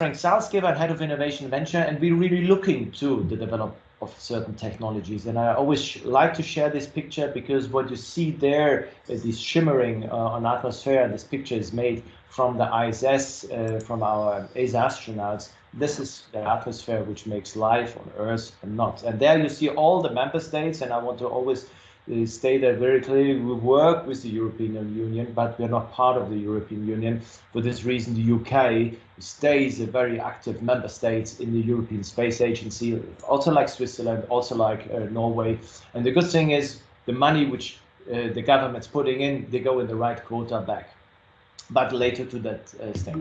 Frank Salzgeber, head of innovation venture, and we're really looking to the development of certain technologies. And I always like to share this picture because what you see there, uh, this shimmering uh, on atmosphere, this picture is made from the ISS, uh, from our ESA astronauts. This is the atmosphere which makes life on Earth and not. And there you see all the member states, and I want to always state that very clearly we work with the European Union, but we're not part of the European Union. For this reason, the UK stays a very active member state in the European Space Agency, also like Switzerland, also like uh, Norway. And the good thing is the money which uh, the government's putting in, they go in the right quota back. But later to that uh.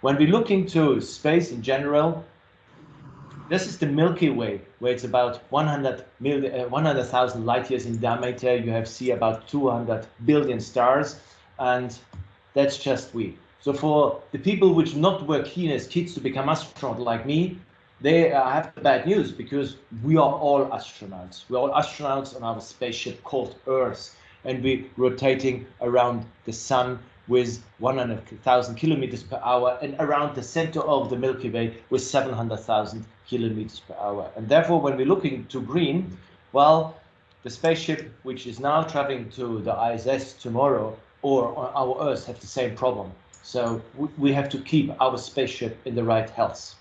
When we look into space in general, this is the Milky Way, where it's about 100 million, uh, 100,000 light years in diameter. You have see about 200 billion stars, and that's just we. So for the people which not were keen as kids to become astronauts like me, they uh, have bad news because we are all astronauts. We're all astronauts on our spaceship called Earth, and we're rotating around the sun with 100,000 kilometers per hour and around the center of the Milky Way with 700,000 kilometers per hour. And therefore, when we're looking to green, well, the spaceship which is now traveling to the ISS tomorrow or on our Earth have the same problem. So we have to keep our spaceship in the right health.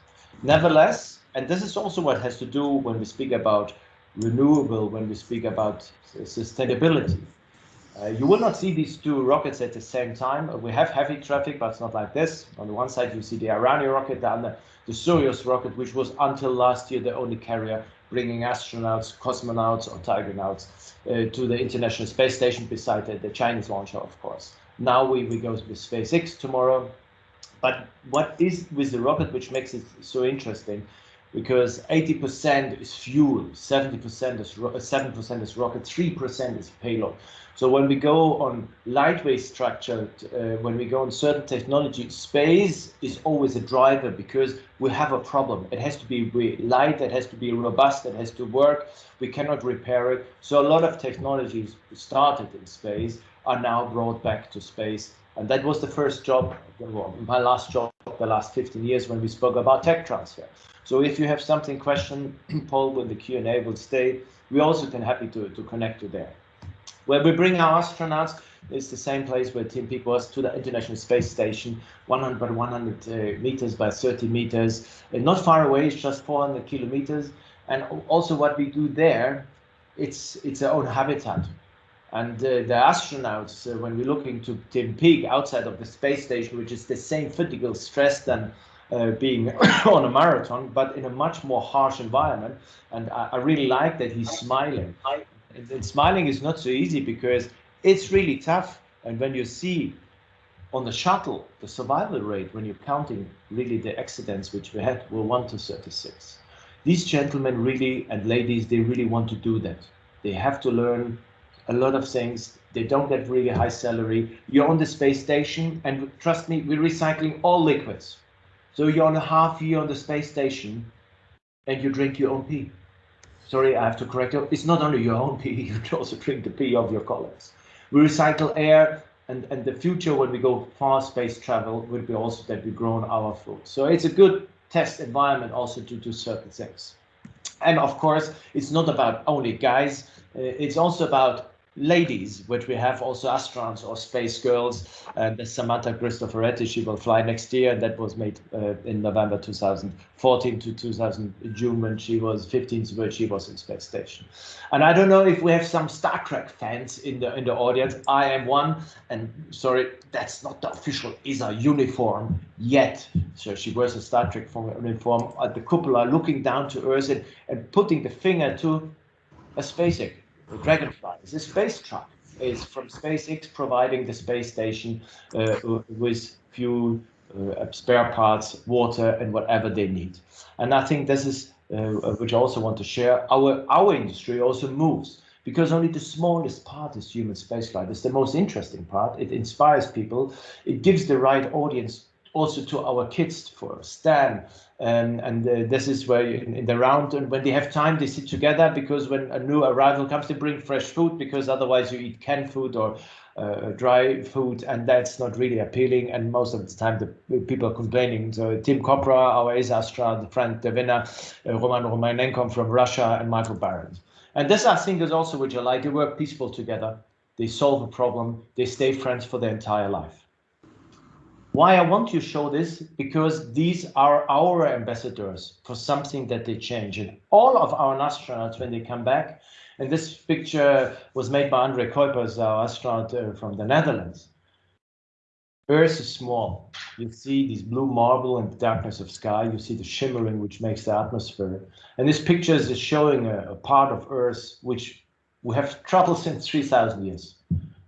Nevertheless, and this is also what has to do when we speak about renewable, when we speak about sustainability. Uh, you will not see these two rockets at the same time. We have heavy traffic, but it's not like this. On the one side, you see the Iranian rocket, the, the Soyuz rocket, which was until last year the only carrier bringing astronauts, cosmonauts, or taikonauts uh, to the International Space Station beside the, the, Chinese launcher, of course. Now we, we go with SpaceX tomorrow. But what is with the rocket which makes it so interesting? Because 80% is fuel, 70% is 7% is rocket, 3% is payload. So when we go on lightweight structure, uh, when we go on certain technology, space is always a driver because we have a problem. It has to be light, it has to be robust, it has to work. We cannot repair it. So a lot of technologies started in space are now brought back to space. And that was the first job, my last job, the last 15 years when we spoke about tech transfer. So if you have something question, Paul, when the Q&A will stay, we also can happy to, to connect you there. Where we bring our astronauts is the same place where Tim Peake was to the International Space Station, 100 by 100 uh, meters by 30 meters, and not far away, it's just 400 kilometers. And also what we do there, it's it's our own habitat. And uh, the astronauts, uh, when we're looking to Tim Peake outside of the space station, which is the same physical stress than uh, being on a marathon, but in a much more harsh environment. And I, I really like that he's smiling and, smiling is not so easy because it's really tough. And when you see on the shuttle, the survival rate, when you're counting really the accidents which we had, were 1 to 36. These gentlemen really, and ladies, they really want to do that. They have to learn a lot of things. They don't get really high salary. You're on the space station, and trust me, we're recycling all liquids. So you're on a half year on the space station, and you drink your own pee sorry, I have to correct you. It's not only your own pee, you can also drink the pee of your colleagues. We recycle air, and, and the future when we go far space travel will be also that we grow our food. So it's a good test environment also to do certain things. And of course, it's not about only guys, uh, it's also about ladies, which we have also astronauts or space girls. And Samantha Cristoforetti, she will fly next year. And that was made uh, in November 2014 to 2000 June when she was 15, so she was in space station. And I don't know if we have some Star Trek fans in the in the audience. I am one, and sorry, that's not the official ESA uniform yet. So she wears a Star Trek uniform at the cupola, looking down to Earth and, and putting the finger to a space the Dragonfly is a space truck. is from SpaceX providing the space station uh, with fuel, uh, spare parts, water, and whatever they need. And I think this is, uh, which I also want to share, our, our industry also moves because only the smallest part is human spaceflight. It's the most interesting part. It inspires people. It gives the right audience also to our kids for STEM. Um, and uh, this is where in, in, the round, and when they have time, they sit together because when a new arrival comes, they bring fresh food because otherwise you eat canned food or uh, dry food, and that's not really appealing. And most of the time, the people are complaining. So Tim Kopra, our friend, De Winne, uh, Roman Romanenko from Russia, and Michael Barron. And this, I think, is also which I like. They work peaceful together. They solve a problem. They stay friends for their entire life. Why I want to show this? Because these are our ambassadors for something that they change. And all of our astronauts, when they come back, and this picture was made by Andre Kuipers, our astronaut uh, from the Netherlands. Earth is small. You see this blue marble and the darkness of sky. You see the shimmering, which makes the atmosphere. And this picture is showing a, a part of Earth which we have traveled since 3,000 years.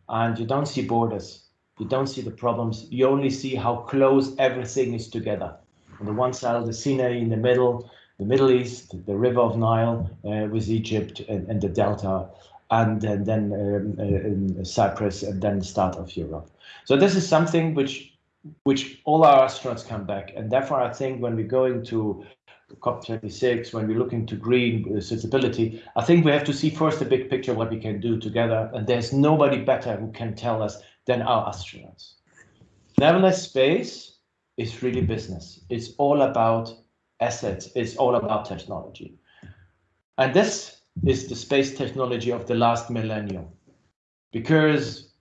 And you don't see borders you don't see the problems. You only see how close everything is together. On the one side, of the Sinai in the middle, the Middle East, the River of Nile uh, with Egypt and, and, the Delta, and, and then um, uh, Cyprus, and then the start of Europe. So this is something which which all our astronauts come back, and therefore I think when we're going to COP26, when we're looking to green sustainability, I think we have to see first the big picture, what we can do together. And there's nobody better who can tell us than our astronauts. Nevertheless, space is really business. It's all about assets. It's all about technology. And this is the space technology of the last millennium because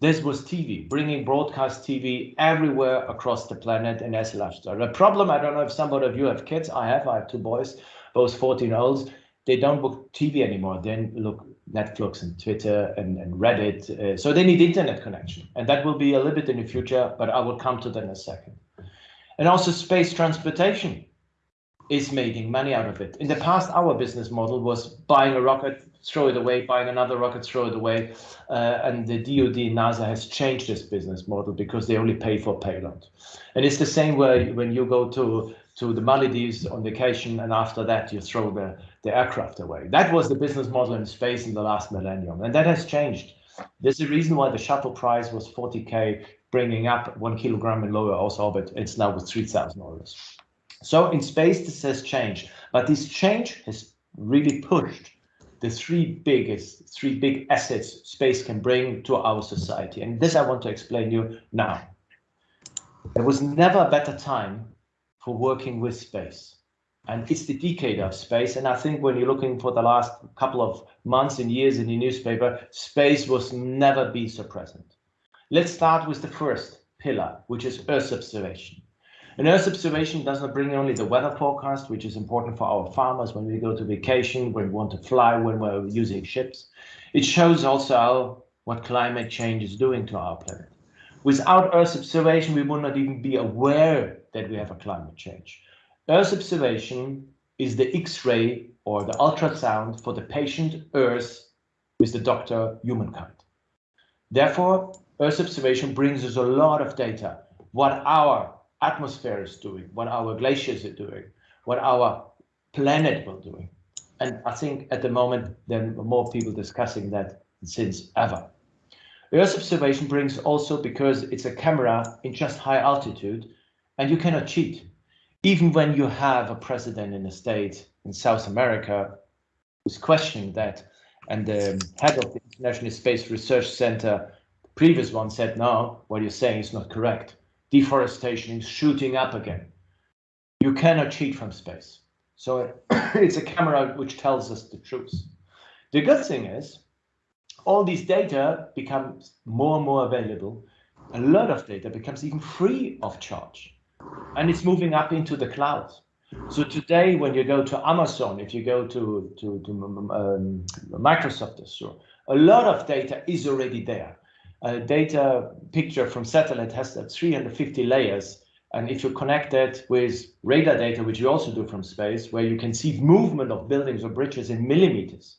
this was TV, bringing broadcast TV everywhere across the planet in as lifestyle. The problem, I don't know if some of you have kids. I have. I have two boys, both 14 olds. They don't book TV anymore. They look Netflix and Twitter and, and Reddit. Uh, so they need internet connection. And that will be a little bit in the future, but I will come to that in a second. And also space transportation is making money out of it. In the past, our business model was buying a rocket, throw it away, buying another rocket, throw it away. Uh, and the DoD NASA has changed this business model because they only pay for payload. And it's the same way when you go to to the Maldives on vacation, and after that you throw the, the aircraft away. That was the business model in space in the last millennium, and that has changed. There's a reason why the shuttle price was 40k, bringing up one kilogram in lower Earth orbit. It's now with $3,000. So in space, this has changed, but this change has really pushed the three biggest, three big assets space can bring to our society. And this I want to explain you now. There was never a better time for working with space. And it's the decade of space. And I think when you're looking for the last couple of months and years in the newspaper, space was never be so present. Let's start with the first pillar, which is Earth observation. And Earth observation doesn't bring only the weather forecast, which is important for our farmers when we go to vacation, when we want to fly, when we're using ships. It shows also what climate change is doing to our planet. Without Earth observation, we would not even be aware that we have a climate change. Earth observation is the X-ray or the ultrasound for the patient Earth with the doctor humankind. Therefore, Earth observation brings us a lot of data, what our atmosphere is doing, what our glaciers are doing, what our planet will do. And I think at the moment, there are more people discussing that since ever. Earth observation brings also because it's a camera in just high altitude and you cannot cheat. Even when you have a president in a state in South America who's questioning that, and the head of the International Space Research Center, the previous one said, no, what you're saying is not correct. Deforestation is shooting up again. You cannot cheat from space. So it's a camera which tells us the truth. The good thing is all these data becomes more and more available. A lot of data becomes even free of charge and it's moving up into the cloud. So today, when you go to Amazon, if you go to, to, to um, um Microsoft Azure, a lot of data is already there. A data picture from satellite has that 350 layers. And if you connect that with radar data, which you also do from space, where you can see movement of buildings or bridges in millimeters,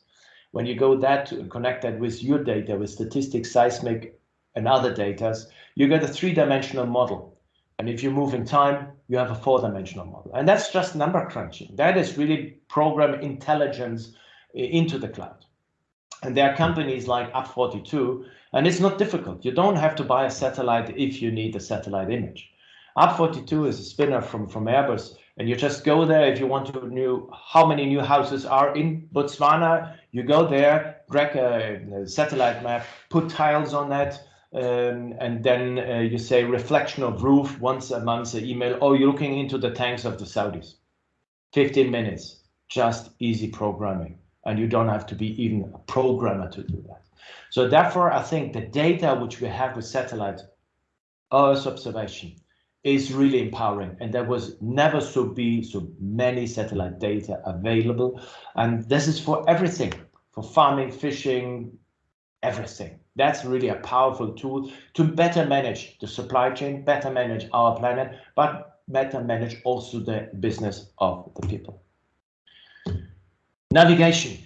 when you go that to connect that with your data, with statistics, seismic, and other data, you get a three-dimensional model. And if you move in time, you have a four-dimensional model. And that's just number crunching. That is really program intelligence eh, into the cloud. And there are companies like UP42, and it's not difficult. You don't have to buy a satellite if you need a satellite image. UP42 is a spinner from, from Airbus, and you just go there if you want to know how many new houses are in Botswana. You go there, drag a, a satellite map, put tiles on that, um, and then uh, you say reflection of roof once a month, an email. Oh, you're looking into the tanks of the Saudis. 15 minutes, just easy programming, and you don't have to be even a programmer to do that. So therefore, I think the data which we have with satellite Earth observation is really empowering and there was never so be so many satellite data available and this is for everything for farming fishing everything that's really a powerful tool to better manage the supply chain better manage our planet but better manage also the business of the people navigation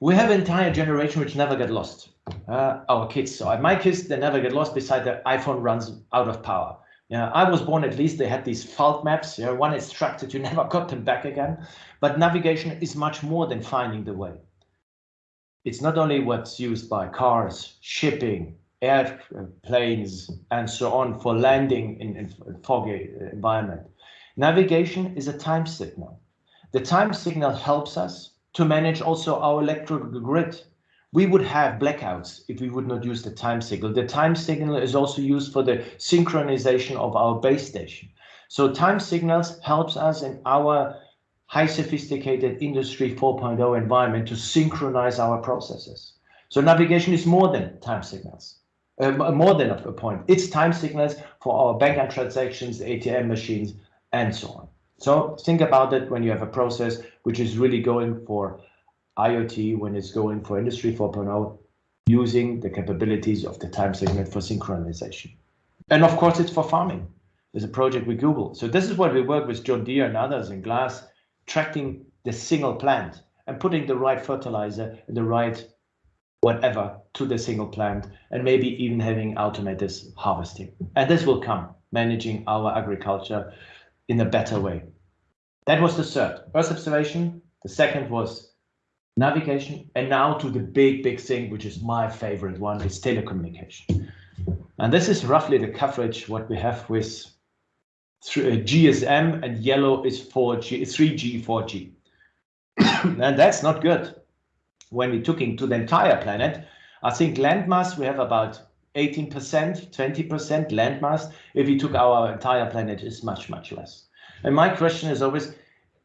we have an entire generation which never get lost uh, our kids so my kids they never get lost beside the iphone runs out of power yeah, I was born at least they had these fault maps. Yeah, one extracted, you never got them back again. But navigation is much more than finding the way. It's not only what's used by cars, shipping, airplanes, uh, and so on for landing in, in foggy environment. Navigation is a time signal. The time signal helps us to manage also our electrical grid we would have blackouts if we would not use the time signal. The time signal is also used for the synchronization of our base station. So time signals helps us in our high sophisticated industry 4.0 environment to synchronize our processes. So navigation is more than time signals, uh, more than a point. It's time signals for our bank and transactions, ATM machines, and so on. So think about it when you have a process which is really going for IoT when it's going for Industry 4.0 using the capabilities of the time segment for synchronization. And of course, it's for farming. There's a project with Google. So this is what we work with John Deere and others in glass, tracking the single plant and putting the right fertilizer and the right whatever to the single plant and maybe even having automated harvesting. And this will come, managing our agriculture in a better way. That was the third, Earth observation. The second was navigation, and now to the big, big thing, which is my favorite one, is telecommunication. And this is roughly the coverage what we have with GSM, and yellow is 4G, 3G, 4G. and that's not good. When we took into the entire planet, I think landmass, we have about 18%, 20% landmass. If we took our entire planet, is much, much less. And my question is always,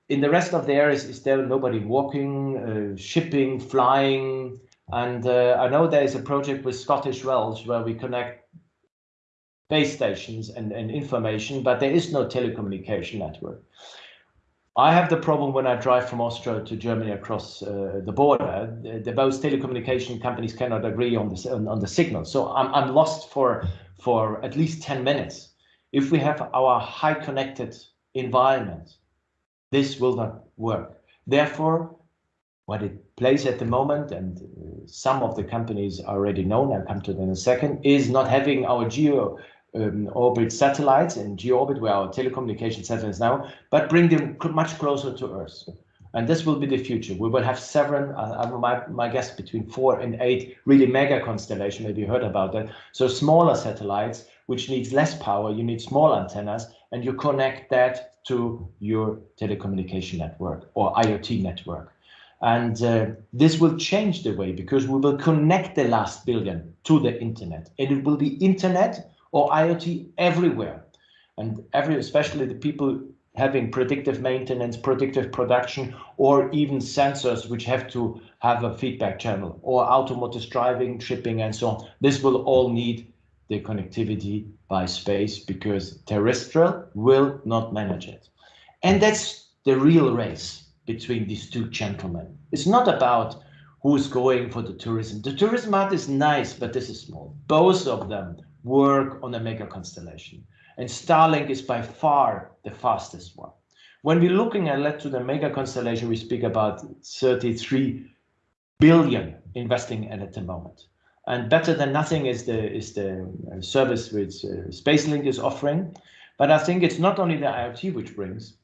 in the rest of the areas, is there nobody walking, uh, shipping, flying? And uh, I know there is a project with Scottish Welsh where we connect base stations and, and information, but there is no telecommunication network. I have the problem when I drive from Austria to Germany across uh, the border. The, the, both telecommunication companies cannot agree on the on, on the signal, so I'm I'm lost for for at least ten minutes. If we have our high connected environment, this will not work. Therefore, what it plays at the moment, and uh, some of the companies already known, I'll come to them in a second, is not having our geo um, orbit satellites in geo orbit where our telecommunication satellites now, but bring them much closer to Earth. And this will be the future. We will have seven, uh, my, my guess, between four and eight really mega constellation. Maybe you heard about that. So smaller satellites, which needs less power. You need small antennas, and you connect that to your telecommunication network or IoT network. And uh, this will change the way because we will connect the last billion to the internet. And it will be internet or IoT everywhere. And every, especially the people having predictive maintenance, predictive production, or even sensors which have to have a feedback channel or automotive driving, shipping, and so on. This will all need the connectivity by space because terrestrial will not manage it. And that's the real race between these two gentlemen. It's not about who's going for the tourism. The tourism art is nice, but this is small. Both of them work on a mega constellation. And Starlink is by far the fastest one. When we're looking at to the mega constellation, we speak about 33 billion investing in at the moment. And better than nothing is the is the uh, service which uh, SpaceLink is offering. But I think it's not only the IoT which brings.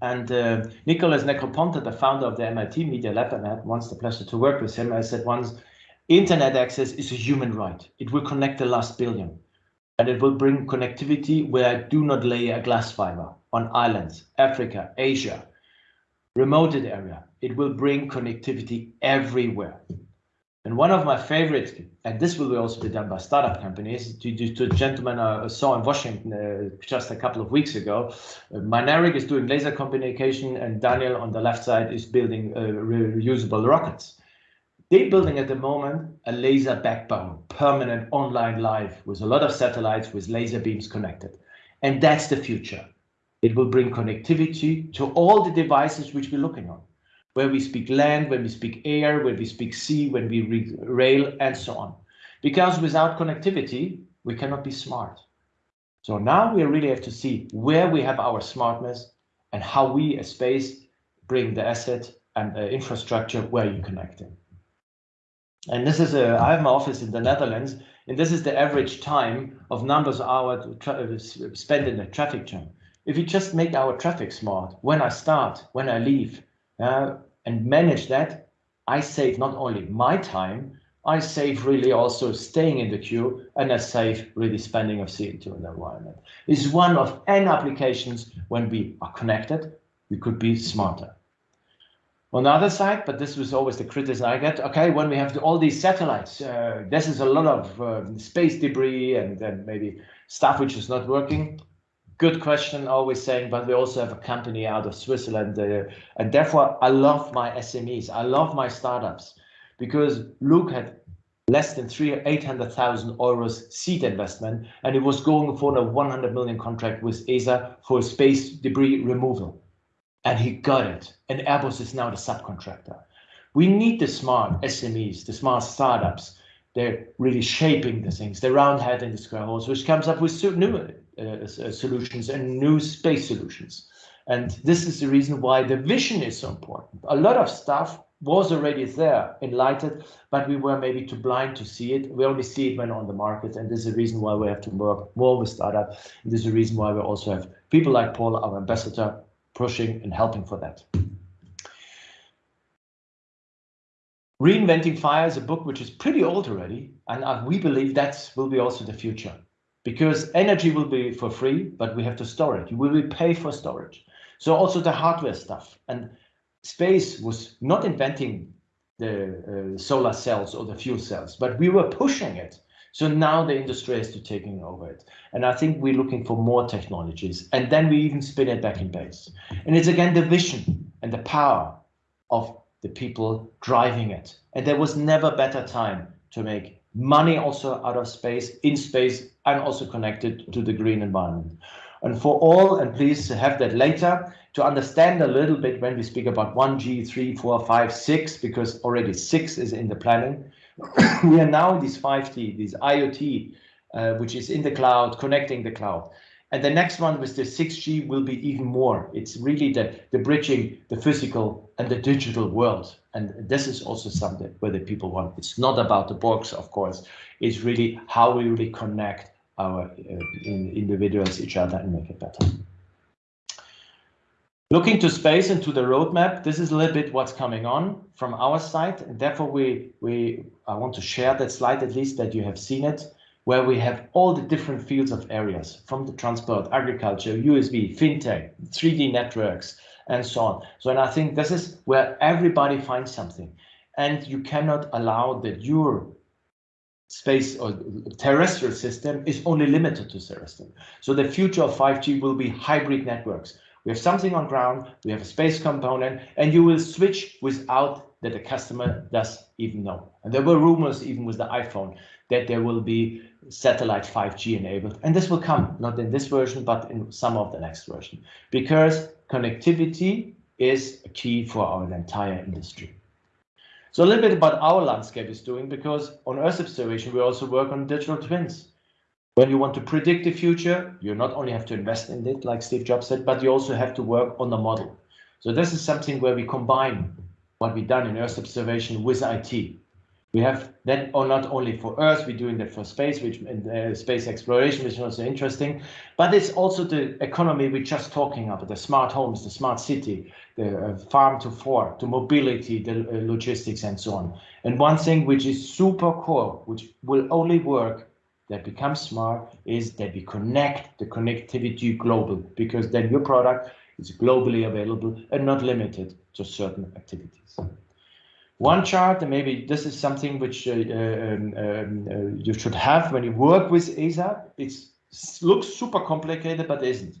And uh, Nicholas Negroponte, the founder of the MIT Media Lab, and I had once the pleasure to work with him, I said once, internet access is a human right. It will connect the last billion. and it will bring connectivity where I do not lay a glass fiber on islands, Africa, Asia, remoted area. It will bring connectivity everywhere. And one of my favorite, and this will also be done by startup companies, to, to, to a gentleman I saw in Washington uh, just a couple of weeks ago. Uh, is doing laser communication, and Daniel on the left side is building uh, reusable rockets. They're building at the moment a laser backbone, permanent online live with a lot of satellites with laser beams connected. And that's the future. It will bring connectivity to all the devices which we're looking on where we speak land, when we speak air, when we speak sea, when we rail, and so on. Because without connectivity, we cannot be smart. So now we really have to see where we have our smartness and how we as space bring the asset and the infrastructure where you connect it. And this is a, I have my office in the Netherlands, and this is the average time of numbers of hours spent in the traffic jam. If we just make our traffic smart, when I start, when I leave, uh, and manage that, I save not only my time, I save really also staying in the queue and I save really spending of CO2 in the environment. Is one of N applications when we are connected, we could be smarter. On the other side, but this was always the criticism I get, okay, when we have all these satellites, uh, this is a lot of uh, space debris and then maybe stuff which is not working good question, always saying, but we also have a company out of Switzerland. Uh, and therefore, I love my SMEs. I love my startups because Luc had less than three, 800,000 euros seed investment, and it was going for a 100 million contract with ESA for space debris removal. And he got it. And Airbus is now the subcontractor. We need the smart SMEs, the smart startups. They're really shaping the things, the round head and the square holes, which comes up with new uh, uh, solutions and new space solutions. And this is the reason why the vision is so important. A lot of stuff was already there, enlightened, but we were maybe too blind to see it. We only see it when on the market, and this is the reason why we have to work more with startup. And this is the reason why we also have people like Paul, our ambassador, pushing and helping for that. Reinventing Fire is a book which is pretty old already, and we believe that will be also the future because energy will be for free, but we have to store it. You will pay for storage. So also the hardware stuff and space was not inventing the uh, solar cells or the fuel cells, but we were pushing it. So now the industry has to taking over it. And I think we're looking for more technologies and then we even spin it back in base. And it's again the vision and the power of the people driving it. And there was never better time to make money also out of space, in space, and also connected to the green environment. And for all, and please have that later, to understand a little bit when we speak about 1G, 3, 4, 5, 6, because already 6 is in the planning. we are now in this 5G, this IoT, uh, which is in the cloud, connecting the cloud. And the next one with the 6G will be even more. It's really the, the bridging the physical and the digital world. And this is also something where the people want. It's not about the box, of course. It's really how we really connect our uh, individuals, each other, and make it better. Looking to space and to the roadmap, this is a little bit what's coming on from our side. And therefore, we, we I want to share that slide at least that you have seen it where we have all the different fields of areas from the transport, agriculture, USB, fintech, 3D networks, and so on. So, and I think this is where everybody finds something. And you cannot allow that your space or terrestrial system is only limited to terrestrial. So the future of 5G will be hybrid networks. We have something on ground, we have a space component, and you will switch without that the customer does even know. And there were rumors even with the iPhone that there will be satellite 5G enabled. And this will come, not in this version, but in some of the next version, because connectivity is a key for our entire industry. So a little bit about our landscape is doing, because on Earth observation, we also work on digital twins. When you want to predict the future, you not only have to invest in it, like Steve Jobs said, but you also have to work on the model. So this is something where we combine what we've done in Earth observation with IT. We have that, or not only for Earth, we're doing that for space, which uh, space exploration, which is also interesting, but it's also the economy we're just talking about, the smart homes, the smart city, the uh, farm to fork, to mobility, the uh, logistics, and so on. And one thing which is super core, which will only work that become smart is that we connect the connectivity global because then your product is globally available and not limited to certain activities. One chart, and maybe this is something which uh, um, um, uh, you should have when you work with ESA. It looks super complicated, but isn't.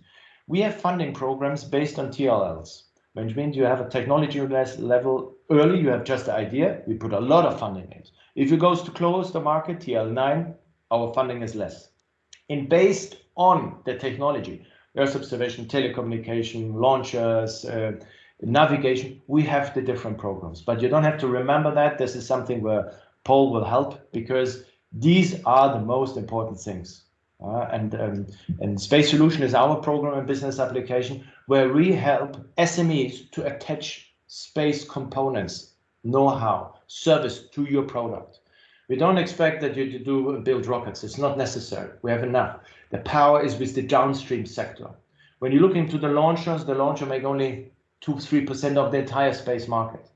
We have funding programs based on TRLs, which means you have a technology level early, you have just the idea, we put a lot of funding in. If you goes to close the market, TRL9, our funding is less. And based on the technology, Earth observation, telecommunication, launchers, uh, navigation, we have the different programs. But you don't have to remember that. This is something where Paul will help because these are the most important things. Uh, and, um, and Space Solution is our program and business application where we help SMEs to attach space components, know-how, service to your product. We don't expect that you to do build rockets. It's not necessary. We have enough. The power is with the downstream sector. When you look into the launchers, the launcher make only two, three percent of the entire space market.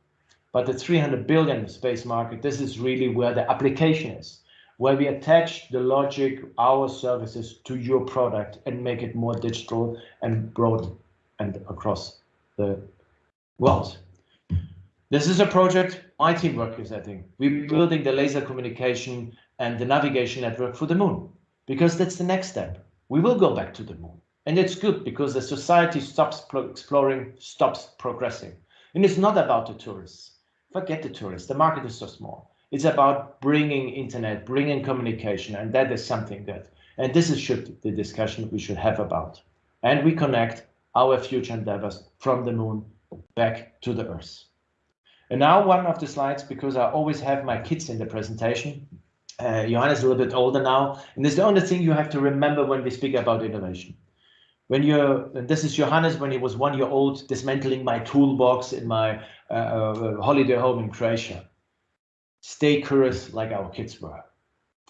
But the 300 billion space market, this is really where the application is where we attach the logic, our services to your product and make it more digital and broad and across the world. This is a project my team work is, think. We're building the laser communication and the navigation network for the moon because that's the next step. We will go back to the moon. And it's good because the society stops exploring, stops progressing. And it's not about the tourists. Forget the tourists. The market is so small. It's about bringing internet, bringing communication, and that is something that, and this is should the discussion we should have about. And we connect our future endeavors from the moon back to the earth. And now one of the slides, because I always have my kids in the presentation. Uh, Johannes is a little bit older now, and it's the only thing you have to remember when we speak about innovation. When you're, this is Johannes when he was one year old, dismantling my toolbox in my uh, uh, holiday home in Croatia stay curious like our kids were.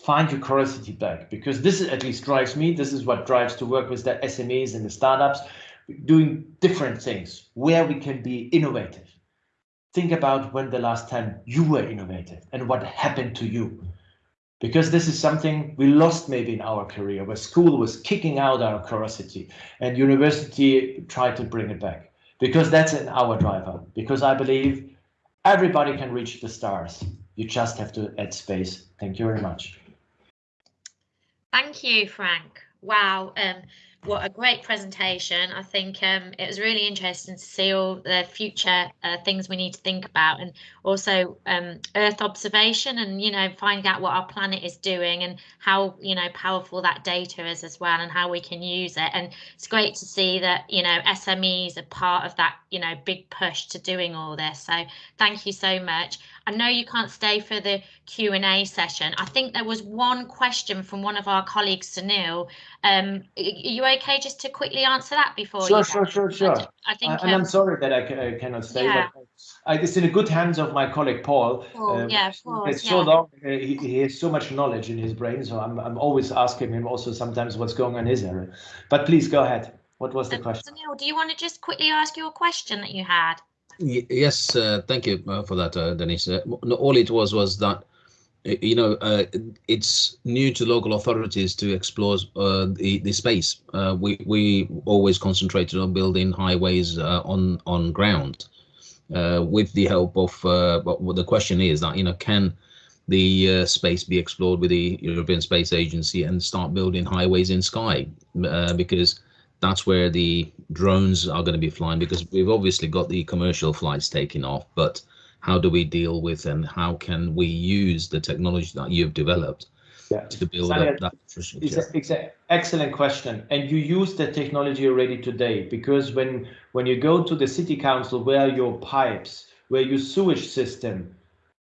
Find your curiosity back because this at least drives me. This is what drives to work with the SMEs and the startups, doing different things where we can be innovative. Think about when the last time you were innovative and what happened to you. Because this is something we lost maybe in our career, where school was kicking out our curiosity and university tried to bring it back. Because that's in our driver. Because I believe everybody can reach the stars. You just have to add space. Thank you very much. Thank you, Frank. Wow. Um, what a great presentation. I think um, it was really interesting to see all the future uh, things we need to think about and also um, Earth observation and, you know, finding out what our planet is doing and how, you know, powerful that data is as well and how we can use it. And it's great to see that, you know, SMEs are part of that, you know, big push to doing all this. So thank you so much. I know you can't stay for the Q&A session. I think there was one question from one of our colleagues, Sunil. Um, are you okay just to quickly answer that before sure, you Sure, sure, sure, sure. I think, and um, I'm sorry that I, I cannot stay, yeah. but I, it's in the good hands of my colleague Paul. Paul uh, yeah, Paul, it's yeah. so long, uh, he, he, has so much knowledge in his brain, so I'm, I'm always asking him also sometimes what's going on in his area. But please go ahead. What was the um, question? Sunil, do you want to just quickly ask your question that you had? Yes, uh, thank you uh, for that, uh, Denise. Uh, all it was was that you know uh, it's new to local authorities to explore uh, the the space. we we always concentrated on building highways on on ground. with the help of, but the question is that you know can the space be explored with the European Space Agency and start building highways in sky because that's where the drones are going to be flying because we've obviously got the commercial flights taking off, but how do we deal with and how can we use the technology that you've developed yeah. to build up that infrastructure? It's, it's an excellent question. And you use the technology already today because when, when you go to the city council where your pipes, where your sewage system,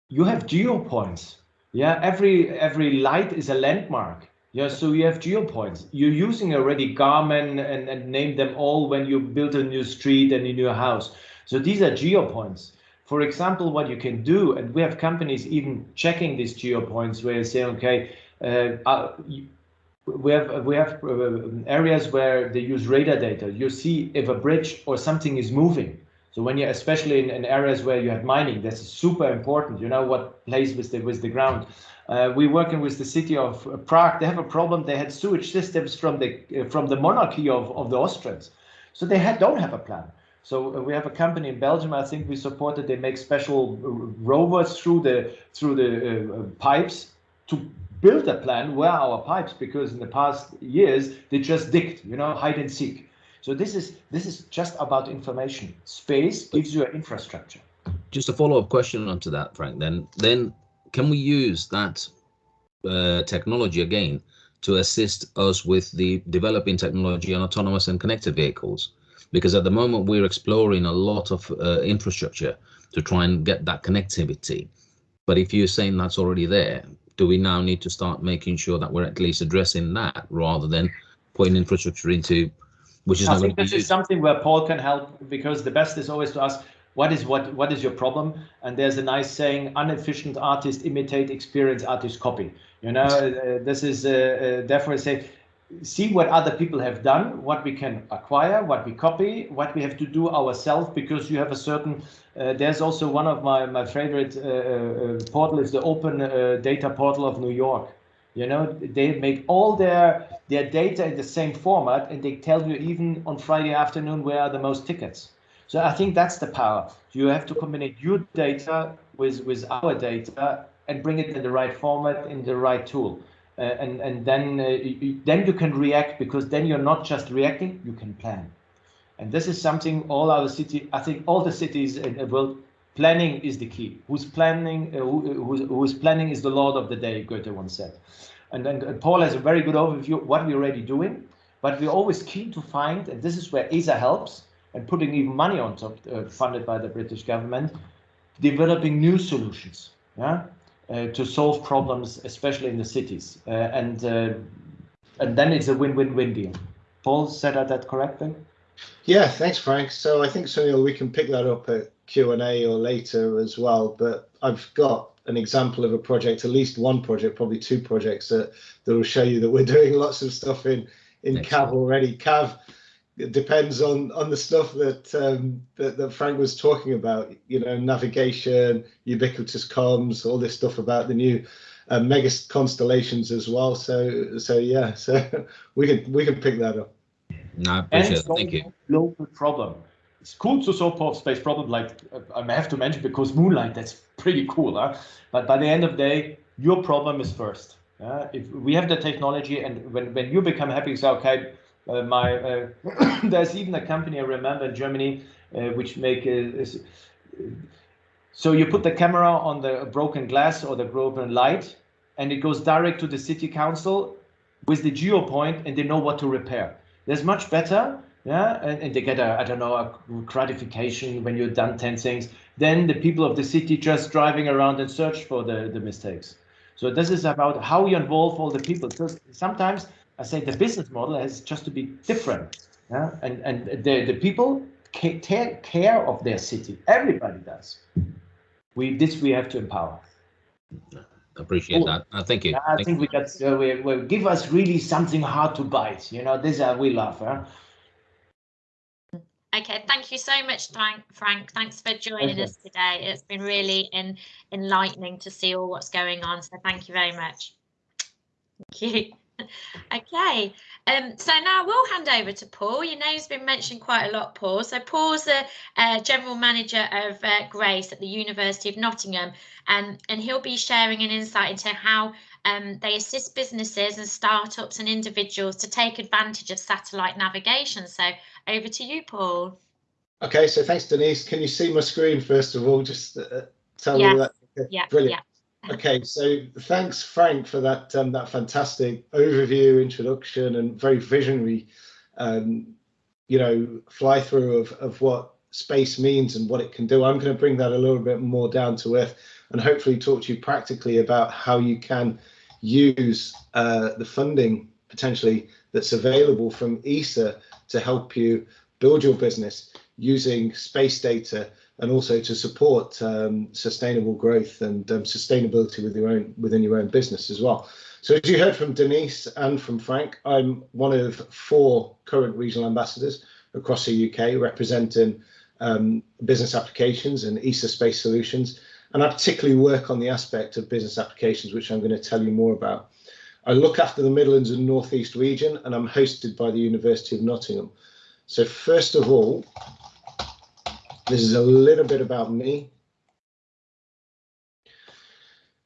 you have geo points. Yeah, every every light is a landmark yeah, so you have geopoints. You're using already Garmin and, and name them all when you build a new street and a new house. So these are geopoints. For example, what you can do, and we have companies even checking these geopoints where you say, okay, uh, uh, we have we have uh, areas where they use radar data. You see if a bridge or something is moving. So when you're especially in, in areas where you have mining, that's super important. You know what plays with the with the ground. Uh, we're working with the city of Prague. They have a problem. They had sewage systems from the uh, from the monarchy of, of the Austrians, so they had, don't have a plan. So uh, we have a company in Belgium. I think we supported. They make special uh, rovers through the through the uh, pipes to build a plan. Where our pipes? Because in the past years they just digged, you know, hide and seek. So this is this is just about information. Space gives you an infrastructure. Just a follow-up question onto that, Frank. Then then can we use that uh, technology again to assist us with the developing technology on autonomous and connected vehicles? Because at the moment we're exploring a lot of uh, infrastructure to try and get that connectivity. But if you're saying that's already there, do we now need to start making sure that we're at least addressing that rather than putting infrastructure into which is I think this is something where Paul can help because the best is always to ask what is what what is your problem? And there's a nice saying inefficient artist imitate experienced artist copy. You know uh, this is uh, uh, definitely say see what other people have done what we can acquire what we copy what we have to do ourselves because you have a certain uh, there's also one of my my favorite uh, uh, portal is the open data portal of new york you know they make all their their data in the same format and they tell you even on friday afternoon where are the most tickets so I think that's the power. You have to combine your data with, with our data and bring it in the right format, in the right tool. Uh, and and then uh, you, then you can react because then you're not just reacting, you can plan. And this is something all our city, I think all the cities in the world, planning is the key. Who's planning, uh, who, who's, who's planning is the Lord of the day, Goethe once said. And then Paul has a very good overview of what we're already doing, but we're always keen to find, and this is where ESA helps, and putting even money on top, uh, funded by the British government, developing new solutions, yeah, uh, to solve problems, especially in the cities, uh, and uh, and then it's a win-win-win deal. Paul, said that correctly? Yeah, thanks, Frank. So I think Sunil, we can pick that up at Q and A or later as well. But I've got an example of a project, at least one project, probably two projects that that will show you that we're doing lots of stuff in in Excellent. CAV already. CAV it depends on on the stuff that, um, that that Frank was talking about. You know, navigation, ubiquitous comms, all this stuff about the new uh, mega constellations as well. So so yeah, so we can we can pick that up. No, I appreciate it. Thank you. Local problem. It's cool to solve space problem like uh, I have to mention because Moonlight. That's pretty cool, huh? But by the end of the day, your problem is first. Uh, if we have the technology, and when when you become happy, say okay uh, my uh, there's even a company I remember in Germany uh, which make so you put the camera on the broken glass or the broken light and it goes direct to the city council with the geo point and they know what to repair. There's much better, yeah, and, and they get a, I don't know, a gratification when you've done 10 things, then the people of the city just driving around and search for the, the mistakes. So this is about how you involve all the people. Because sometimes I say the business model has just to be different. Yeah? And and the, the people take care of their city. Everybody does. We this we have to empower. Appreciate that. Uh, thank you. I thank think you. we got uh, we, we give us really something hard to bite. You know, this uh, we love. Huh? Okay, thank you so much, Frank. Frank, thanks for joining us today. It's been really in, enlightening to see all what's going on. So thank you very much. Thank you okay, um, so now we'll hand over to Paul. Your name's been mentioned quite a lot, Paul. So Paul's the uh, general manager of uh, GRACE at the University of Nottingham, and and he'll be sharing an insight into how um, they assist businesses and startups and individuals to take advantage of satellite navigation. So over to you, Paul. Okay, so thanks, Denise. Can you see my screen first of all? Just uh, tell yeah. me that. Yeah, brilliant. Yeah. Okay, so thanks, Frank, for that um, that fantastic overview, introduction, and very visionary, um, you know, fly through of of what space means and what it can do. I'm going to bring that a little bit more down to earth, and hopefully talk to you practically about how you can use uh, the funding potentially that's available from ESA to help you build your business using space data and also to support um, sustainable growth and um, sustainability with your own within your own business as well. So as you heard from Denise and from Frank, I'm one of four current regional ambassadors across the UK representing um, business applications and ESA space solutions. And I particularly work on the aspect of business applications, which I'm going to tell you more about. I look after the Midlands and Northeast region, and I'm hosted by the University of Nottingham. So first of all, this is a little bit about me.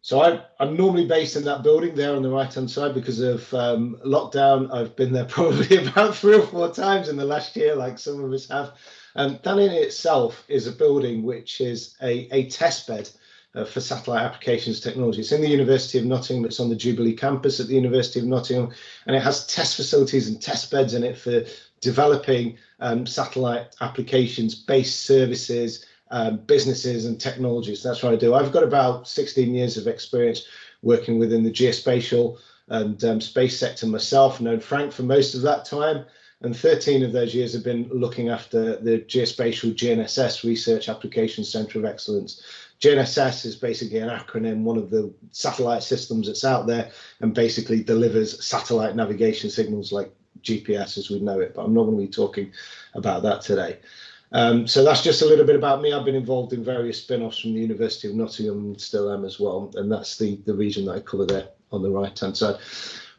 So I, am normally based in that building there on the right hand side because of um, lockdown. I've been there probably about three or four times in the last year, like some of us have. Um, that in itself is a building which is a, a test bed uh, for satellite applications technology. It's in the University of Nottingham. It's on the Jubilee campus at the University of Nottingham, and it has test facilities and test beds in it for developing um, satellite applications, based services, um, businesses and technologies. That's what I do. I've got about 16 years of experience working within the geospatial and um, space sector myself, known Frank for most of that time. And 13 of those years have been looking after the Geospatial GNSS Research Application Centre of Excellence. GNSS is basically an acronym, one of the satellite systems that's out there and basically delivers satellite navigation signals like GPS as we know it, but I'm not going to be talking about that today. Um, so that's just a little bit about me. I've been involved in various spin-offs from the University of Nottingham and still am as well. And that's the, the region that I cover there on the right-hand side.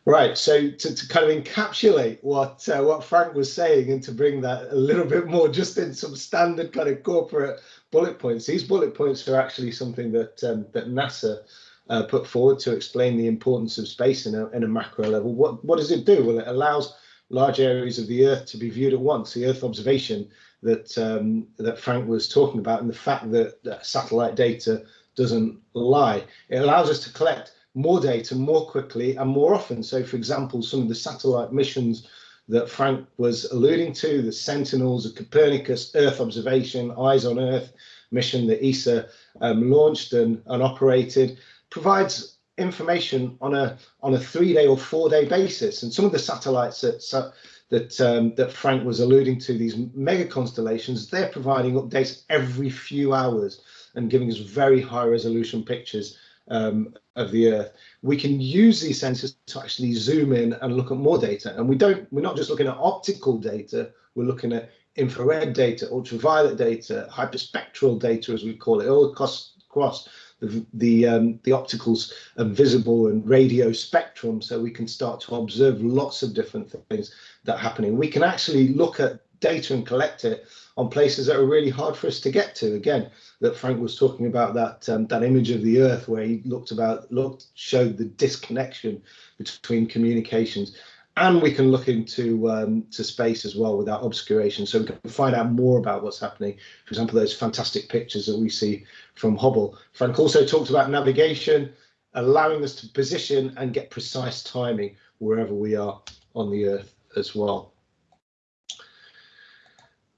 Right, so to, to kind of encapsulate what uh, what Frank was saying and to bring that a little bit more just in some standard kind of corporate bullet points, these bullet points are actually something that um, that NASA uh, put forward to explain the importance of space in a, in a macro level. What, what does it do? Well, it allows large areas of the Earth to be viewed at once. The Earth observation that um, that Frank was talking about, and the fact that, that satellite data doesn't lie. It allows us to collect more data more quickly and more often. So, for example, some of the satellite missions that Frank was alluding to, the Sentinels, of Copernicus Earth observation, Eyes on Earth mission that ESA um, launched and, and operated, provides information on a on a three day or four day basis. And some of the satellites that that um, that Frank was alluding to, these mega constellations, they're providing updates every few hours and giving us very high resolution pictures um, of the Earth. We can use these sensors to actually zoom in and look at more data. And we don't, we're not just looking at optical data, we're looking at infrared data, ultraviolet data, hyperspectral data, as we call it, all across, across the the, um, the opticals and visible and radio spectrum, so we can start to observe lots of different things that are happening. We can actually look at data and collect it on places that are really hard for us to get to. Again, that Frank was talking about that um, that image of the Earth where he looked about looked showed the disconnection between communications. And we can look into um, to space as well without obscuration. So we can find out more about what's happening. For example those fantastic pictures that we see from hubble. Frank also talked about navigation allowing us to position and get precise timing wherever we are on the earth as well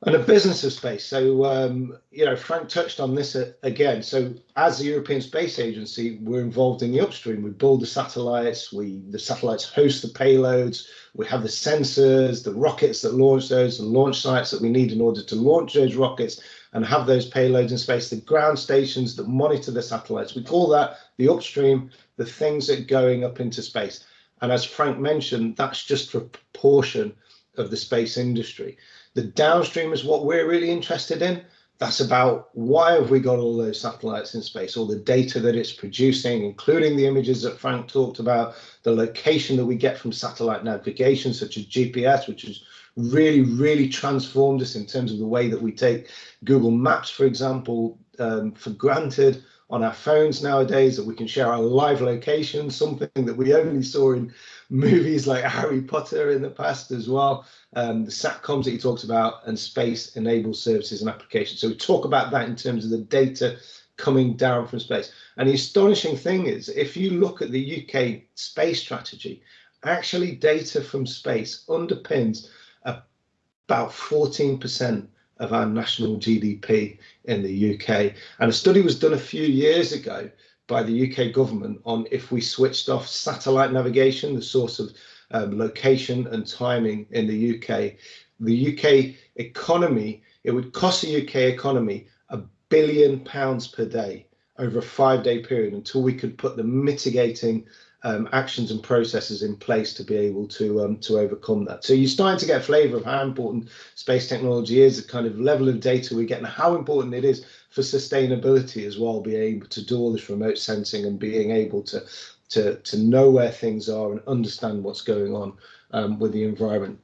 and a business of space. So, um, you know, Frank touched on this again. So, as the European Space Agency, we're involved in the upstream. We build the satellites. We the satellites host the payloads. We have the sensors, the rockets that launch those, the launch sites that we need in order to launch those rockets and have those payloads in space. The ground stations that monitor the satellites. We call that the upstream. The things that are going up into space. And as Frank mentioned, that's just a portion of the space industry. The downstream is what we're really interested in. That's about why have we got all those satellites in space, all the data that it's producing, including the images that Frank talked about, the location that we get from satellite navigation, such as GPS, which has really, really transformed us in terms of the way that we take Google Maps, for example, um, for granted on our phones nowadays, that we can share our live location, something that we only saw in movies like Harry Potter in the past as well. Um, the SATCOMs that he talks about and space enabled services and applications. So we talk about that in terms of the data coming down from space. And the astonishing thing is, if you look at the UK space strategy, actually data from space underpins about 14% of our national GDP in the UK. And a study was done a few years ago by the UK government on if we switched off satellite navigation, the source of um, location and timing in the UK. The UK economy, it would cost the UK economy a billion pounds per day over a five day period until we could put the mitigating um, actions and processes in place to be able to um, to overcome that. So you're starting to get a flavour of how important space technology is, the kind of level of data we get, and how important it is for sustainability as well. Being able to do all this remote sensing and being able to to to know where things are and understand what's going on um, with the environment.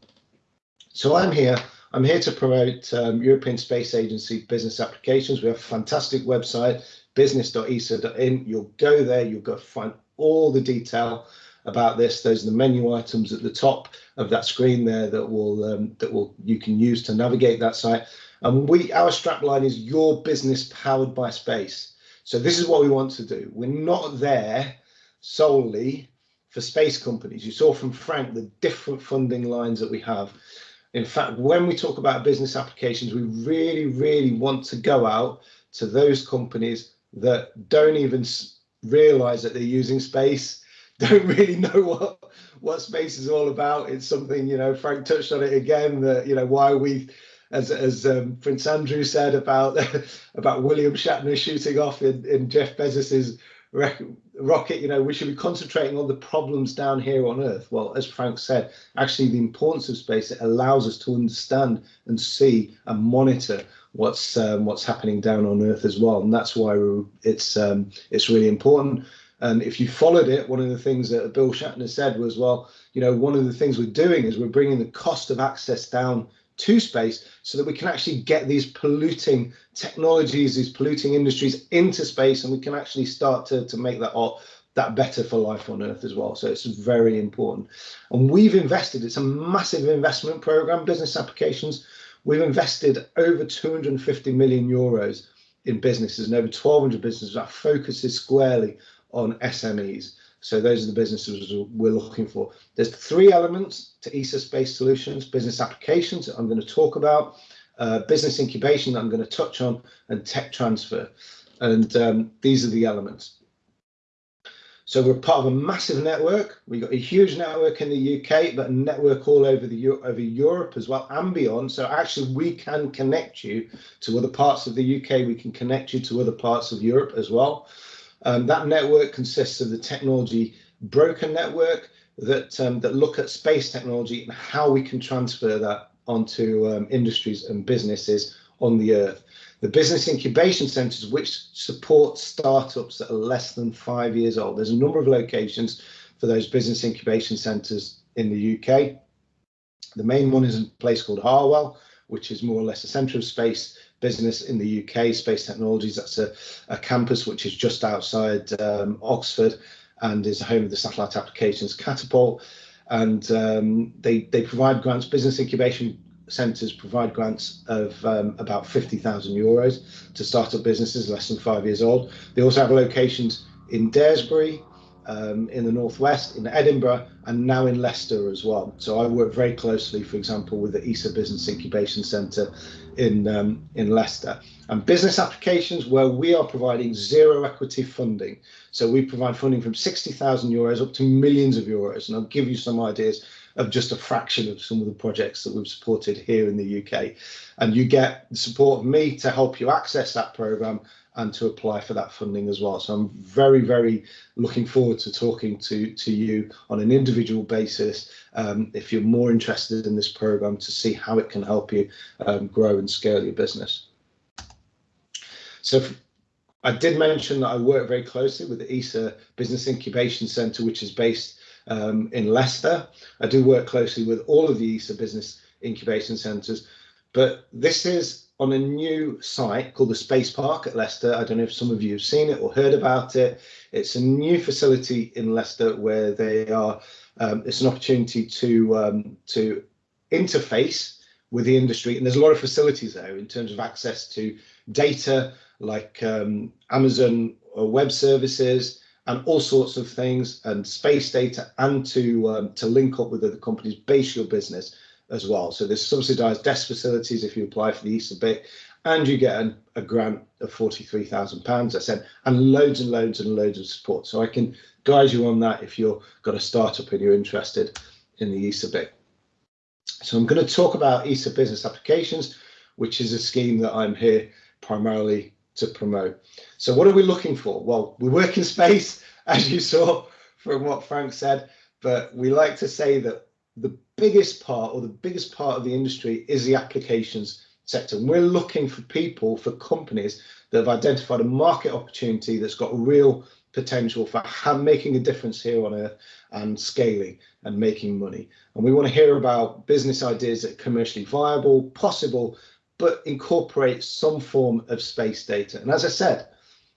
So I'm here. I'm here to promote um, European Space Agency business applications. We have a fantastic website, business.esa.in. You'll go there, you'll go find all the detail about this. Those are the menu items at the top of that screen there that will um, that will you can use to navigate that site. And we our strapline is your business powered by space. So this is what we want to do. We're not there solely for space companies. You saw from Frank the different funding lines that we have. In fact, when we talk about business applications, we really, really want to go out to those companies that don't even realize that they're using space, don't really know what what space is all about. It's something, you know, Frank touched on it again, that, you know, why we as as um, Prince Andrew said about about William Shatner shooting off in, in Jeff Bezos's rocket, you know, we should be concentrating on the problems down here on Earth. Well, as Frank said, actually the importance of space, it allows us to understand and see and monitor what's um, what's happening down on Earth as well. And that's why it's um, it's really important. And if you followed it, one of the things that Bill Shatner said was, well, you know, one of the things we're doing is we're bringing the cost of access down to space so that we can actually get these polluting technologies, these polluting industries into space, and we can actually start to, to make that that better for life on Earth as well. So it's very important. And we've invested, it's a massive investment program, business applications. We've invested over 250 million euros in businesses and over 1,200 businesses. Our focus is squarely on SMEs. So those are the businesses we're looking for. There's three elements to ESA Space Solutions, business applications that I'm going to talk about, uh, business incubation that I'm going to touch on, and tech transfer. And um, these are the elements. So we're part of a massive network. We've got a huge network in the UK, but a network all over the over Europe as well and beyond. So actually, we can connect you to other parts of the UK. We can connect you to other parts of Europe as well. Um, that network consists of the technology broker network that um, that look at space technology and how we can transfer that onto um, industries and businesses on the earth. The business incubation centres, which support startups that are less than five years old. There's a number of locations for those business incubation centres in the UK. The main one is a place called Harwell, which is more or less a centre of space business in the UK, Space Technologies. That's a, a campus which is just outside um, Oxford and is home of the Satellite Applications Catapult. And um, they, they provide grants, business incubation centres provide grants of um, about 50,000 euros to start up businesses less than five years old. They also have locations in Daresbury, um, in the northwest, in Edinburgh, and now in Leicester as well. So I work very closely, for example, with the ESA Business Incubation Centre in um, in Leicester. And business applications where we are providing zero equity funding. So we provide funding from 60,000 euros up to millions of euros. And I'll give you some ideas of just a fraction of some of the projects that we've supported here in the UK. And you get the support of me to help you access that program and to apply for that funding as well. So I'm very, very looking forward to talking to, to you on an individual basis um, if you're more interested in this program to see how it can help you um, grow and scale your business. So I did mention that I work very closely with the ESA Business Incubation Centre, which is based um, in Leicester. I do work closely with all of the ESA Business Incubation Centres, but this is on a new site called the Space Park at Leicester. I don't know if some of you have seen it or heard about it. It's a new facility in Leicester where they are. Um, it's an opportunity to um, to interface with the industry, and there's a lot of facilities there in terms of access to data like um, Amazon Web Services and all sorts of things, and space data, and to um, to link up with other companies, base your business as well. So there's subsidised desk facilities if you apply for the ESA BIC, and you get an, a grant of £43,000, I said, and loads and loads and loads of support. So I can guide you on that if you've got a startup and you're interested in the ESA BIC. So I'm going to talk about ESA business applications, which is a scheme that I'm here primarily to promote. So what are we looking for? Well, we work in space, as you saw from what Frank said, but we like to say that the biggest part or the biggest part of the industry is the applications sector. And we're looking for people, for companies that have identified a market opportunity that's got real potential for making a difference here on earth and scaling and making money. And we want to hear about business ideas that are commercially viable, possible, but incorporate some form of space data. And as I said,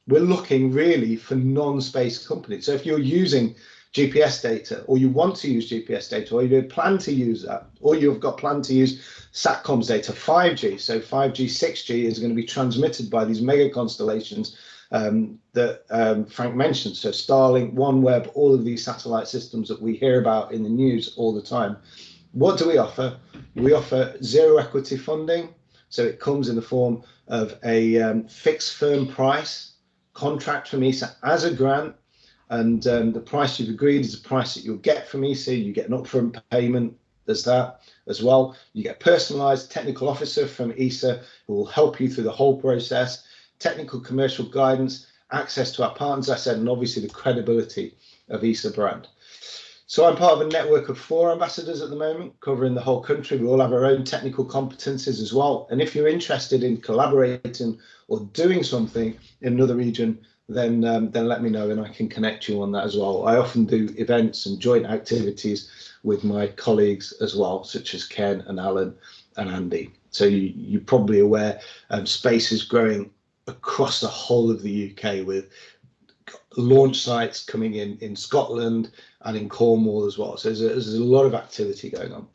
we're looking really for non-space companies. So if you're using GPS data, or you want to use GPS data, or you plan to use that, or you've got plan to use SATCOMs data, 5G. So 5G, 6G is going to be transmitted by these mega constellations um, that um, Frank mentioned. So Starlink, OneWeb, all of these satellite systems that we hear about in the news all the time. What do we offer? We offer zero equity funding. So it comes in the form of a um, fixed firm price contract from ESA as a grant and um, the price you've agreed is the price that you'll get from ESA. You get an upfront payment. There's that as well. You get a personalized technical officer from ESA who will help you through the whole process, technical commercial guidance, access to our partners, I said, and obviously the credibility of ESA brand. So I'm part of a network of four ambassadors at the moment, covering the whole country. We all have our own technical competencies as well. And if you're interested in collaborating or doing something in another region, then um, then let me know and I can connect you on that as well. I often do events and joint activities with my colleagues as well, such as Ken and Alan and Andy. So you, you're probably aware um, space is growing across the whole of the UK with launch sites coming in in Scotland and in Cornwall as well. So there's a, there's a lot of activity going on.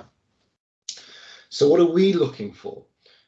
So what are we looking for?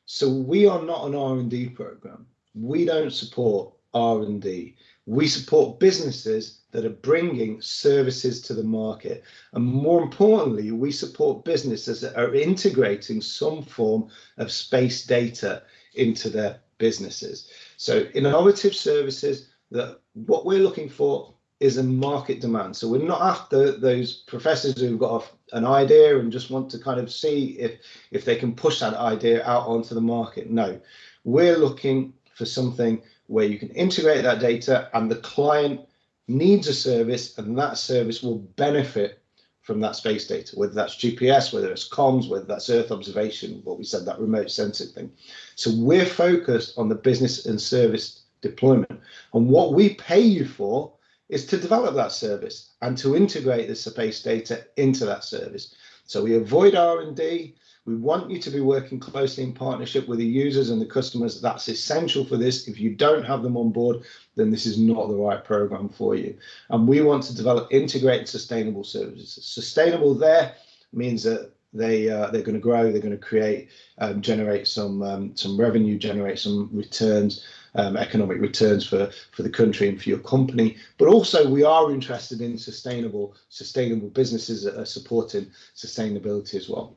So we are not an R&D program. We don't support R&D. We support businesses that are bringing services to the market. And more importantly, we support businesses that are integrating some form of space data into their businesses. So innovative services that what we're looking for is a market demand. So we're not after those professors who've got an idea and just want to kind of see if if they can push that idea out onto the market. No, we're looking for something where you can integrate that data and the client needs a service and that service will benefit from that space data, whether that's GPS, whether it's comms, whether that's Earth observation, what we said, that remote sensing thing. So we're focused on the business and service deployment. And what we pay you for is to develop that service and to integrate the space data into that service. So we avoid R&D, we want you to be working closely in partnership with the users and the customers. That's essential for this. If you don't have them on board, then this is not the right program for you. And we want to develop integrated sustainable services. Sustainable there means that they uh, they're going to grow, they're going to create, um, generate some um, some revenue, generate some returns, um, economic returns for for the country and for your company. But also, we are interested in sustainable sustainable businesses that are supporting sustainability as well.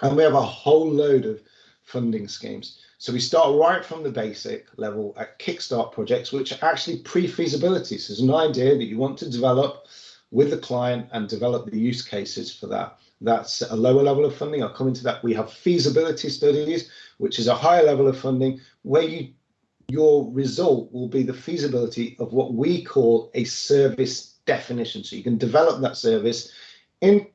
And we have a whole load of funding schemes. So we start right from the basic level at Kickstart projects, which are actually pre-feasibility. So there's an idea that you want to develop with the client and develop the use cases for that. That's a lower level of funding. I'll come into that. We have feasibility studies, which is a higher level of funding where you your result will be the feasibility of what we call a service definition. So you can develop that service in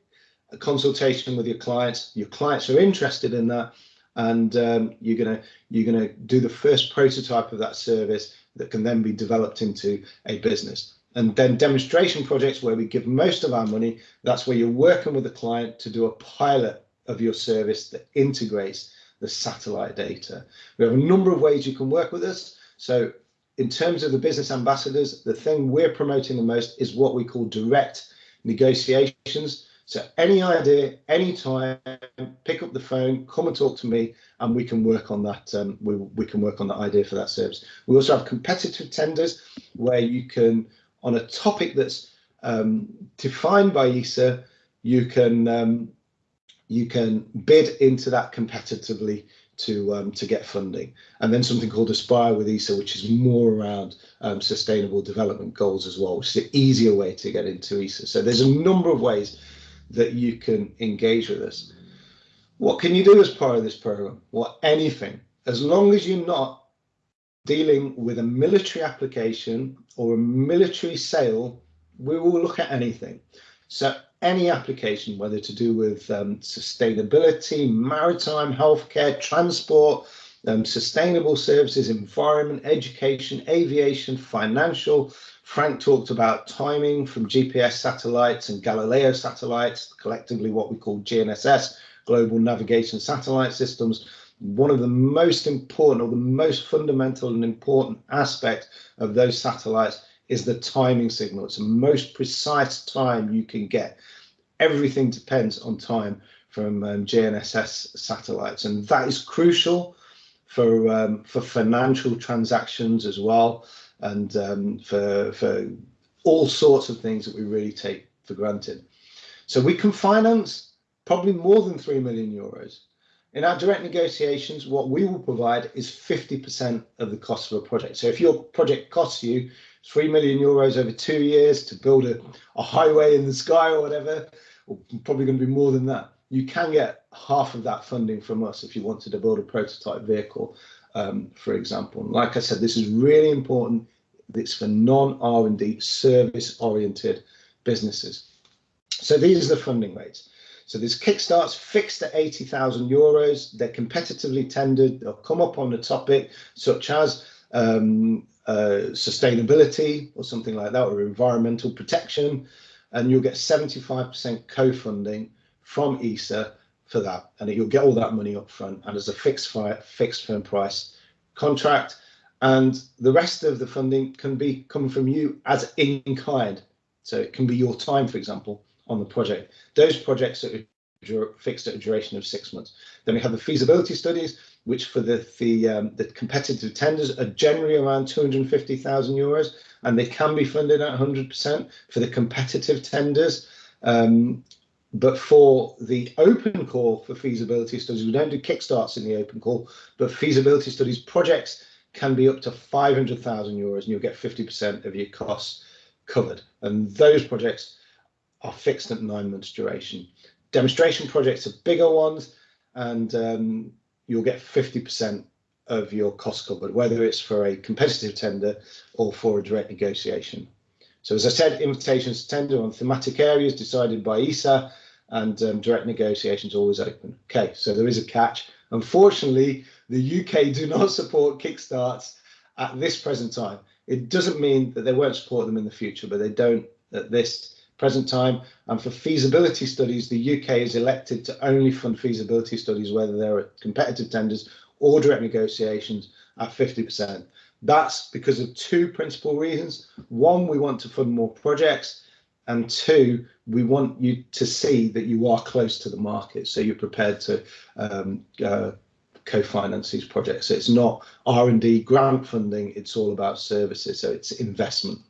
consultation with your clients. Your clients are interested in that, and um, you're gonna you're gonna do the first prototype of that service that can then be developed into a business. And then demonstration projects where we give most of our money. That's where you're working with the client to do a pilot of your service that integrates the satellite data. We have a number of ways you can work with us. So in terms of the business ambassadors, the thing we're promoting the most is what we call direct negotiations. So any idea, any time, pick up the phone, come and talk to me, and we can work on that. Um, we we can work on that idea for that service. We also have competitive tenders where you can, on a topic that's um, defined by ESA, you can um, you can bid into that competitively to um, to get funding, and then something called Aspire with ESA, which is more around um, sustainable development goals as well, which is an easier way to get into ESA. So there's a number of ways that you can engage with us. What can you do as part of this program? Well, anything, as long as you're not dealing with a military application or a military sale we will look at anything. So any application, whether to do with um, sustainability, maritime, healthcare, transport, um, sustainable services, environment, education, aviation, financial. Frank talked about timing from GPS satellites and Galileo satellites, collectively what we call GNSS, Global Navigation Satellite Systems. One of the most important or the most fundamental and important aspect of those satellites is the timing signal. It's the most precise time you can get. Everything depends on time from um, GNSS satellites, and that is crucial for um, for financial transactions as well, and um, for for all sorts of things that we really take for granted. So we can finance probably more than three million euros. In our direct negotiations, what we will provide is 50% of the cost of a project. So if your project costs you 3 million euros over two years to build a, a highway in the sky or whatever, or probably going to be more than that, you can get half of that funding from us if you wanted to build a prototype vehicle, um, for example. And like I said, this is really important. It's for non-R&D service-oriented businesses. So these are the funding rates. So this Kickstart's fixed at 80,000 euros. They're competitively tendered. They'll come up on a topic such as um, uh, sustainability or something like that, or environmental protection, and you'll get 75% co-funding from ESA for that, and you'll get all that money up front and as a fixed fixed firm price contract, and the rest of the funding can be come from you as in kind. So it can be your time, for example, on the project. Those projects are fixed at a duration of six months. Then we have the feasibility studies, which for the the, um, the competitive tenders are generally around 250,000 euros, and they can be funded at 100% for the competitive tenders. Um, but for the open call for feasibility studies, we don't do kickstarts in the open call, but feasibility studies projects can be up to 500,000 euros and you'll get 50% of your costs covered. And those projects are fixed at nine months duration. Demonstration projects are bigger ones and um, you'll get 50% of your cost covered, whether it's for a competitive tender or for a direct negotiation. So as I said, invitations to tender on thematic areas decided by ESA and um, direct negotiations always open. Okay, so there is a catch. Unfortunately, the UK do not support Kickstarts at this present time. It doesn't mean that they won't support them in the future, but they don't at this present time. And for feasibility studies, the UK is elected to only fund feasibility studies, whether they're at competitive tenders or direct negotiations at 50%. That's because of two principal reasons. One, we want to fund more projects. And two, we want you to see that you are close to the market. So you're prepared to um, uh, co-finance these projects. So it's not R&D grant funding, it's all about services. So it's investment.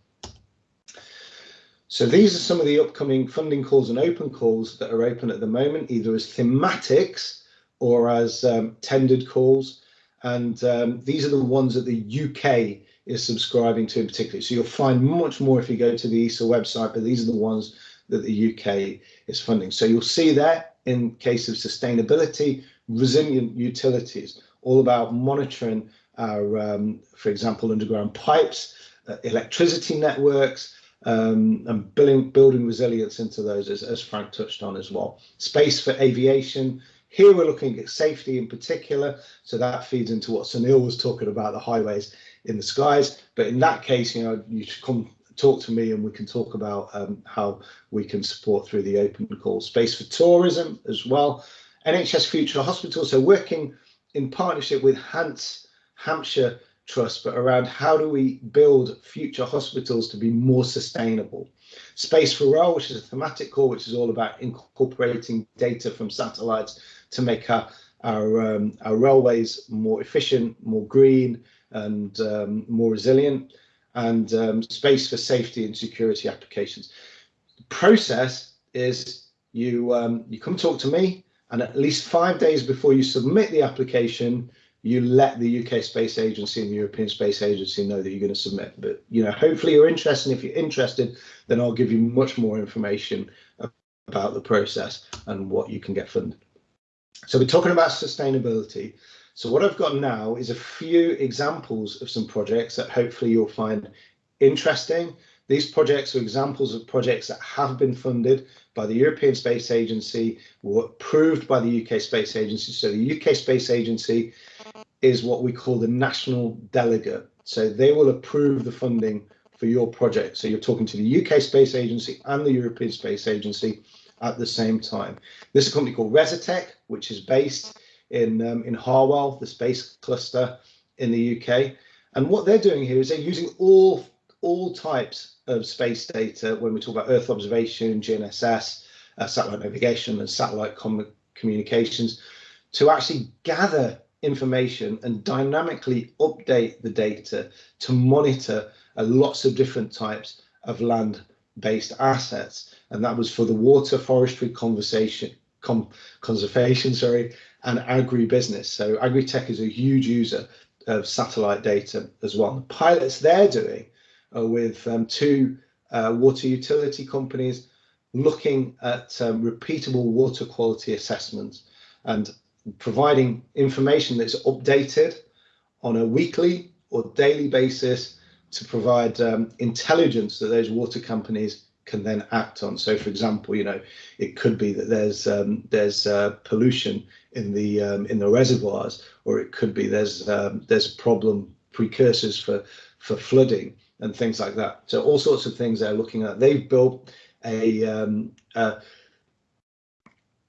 So these are some of the upcoming funding calls and open calls that are open at the moment, either as thematics or as um, tendered calls. And um, these are the ones that the UK is subscribing to in particular. So you'll find much more if you go to the ESA website, but these are the ones that the UK is funding. So you'll see there in case of sustainability, resilient utilities, all about monitoring our, um, for example, underground pipes, uh, electricity networks, um, and building, building resilience into those, as, as Frank touched on as well. Space for aviation. Here we're looking at safety in particular, so that feeds into what Sunil was talking about, the highways in the skies. But in that case, you know, you should come talk to me and we can talk about um, how we can support through the open call. Space for tourism as well. NHS Future Hospital, so working in partnership with Hants Hampshire Trust, but around how do we build future hospitals to be more sustainable. Space for Rail, which is a thematic call, which is all about incorporating data from satellites to make our our, um, our railways more efficient, more green, and um, more resilient, and um, space for safety and security applications. The process is you um, you come talk to me, and at least five days before you submit the application, you let the UK Space Agency and the European Space Agency know that you're going to submit. But you know, hopefully you're interested. And if you're interested, then I'll give you much more information about the process and what you can get funded. So we're talking about sustainability. So what I've got now is a few examples of some projects that hopefully you'll find interesting. These projects are examples of projects that have been funded by the European Space Agency, were approved by the UK Space Agency. So the UK Space Agency is what we call the national delegate. So they will approve the funding for your project. So you're talking to the UK Space Agency and the European Space Agency at the same time. This is a company called Rezatec, which is based in um, in Harwell, the space cluster in the UK. And what they're doing here is they're using all all types of space data when we talk about Earth observation, GNSS, uh, satellite navigation, and satellite com communications to actually gather information and dynamically update the data to monitor uh, lots of different types of land-based assets. And that was for the water, forestry, conversation, com conservation, sorry, and agribusiness. So Agritech is a huge user of satellite data as well. The pilots they're doing with um, two uh, water utility companies looking at um, repeatable water quality assessments and providing information that's updated on a weekly or daily basis to provide um, intelligence that those water companies can then act on. So, for example, you know, it could be that there's um, there's uh, pollution in the um, in the reservoirs, or it could be there's um, there's problem precursors for for flooding and things like that. So all sorts of things they're looking at. They've built a um, a,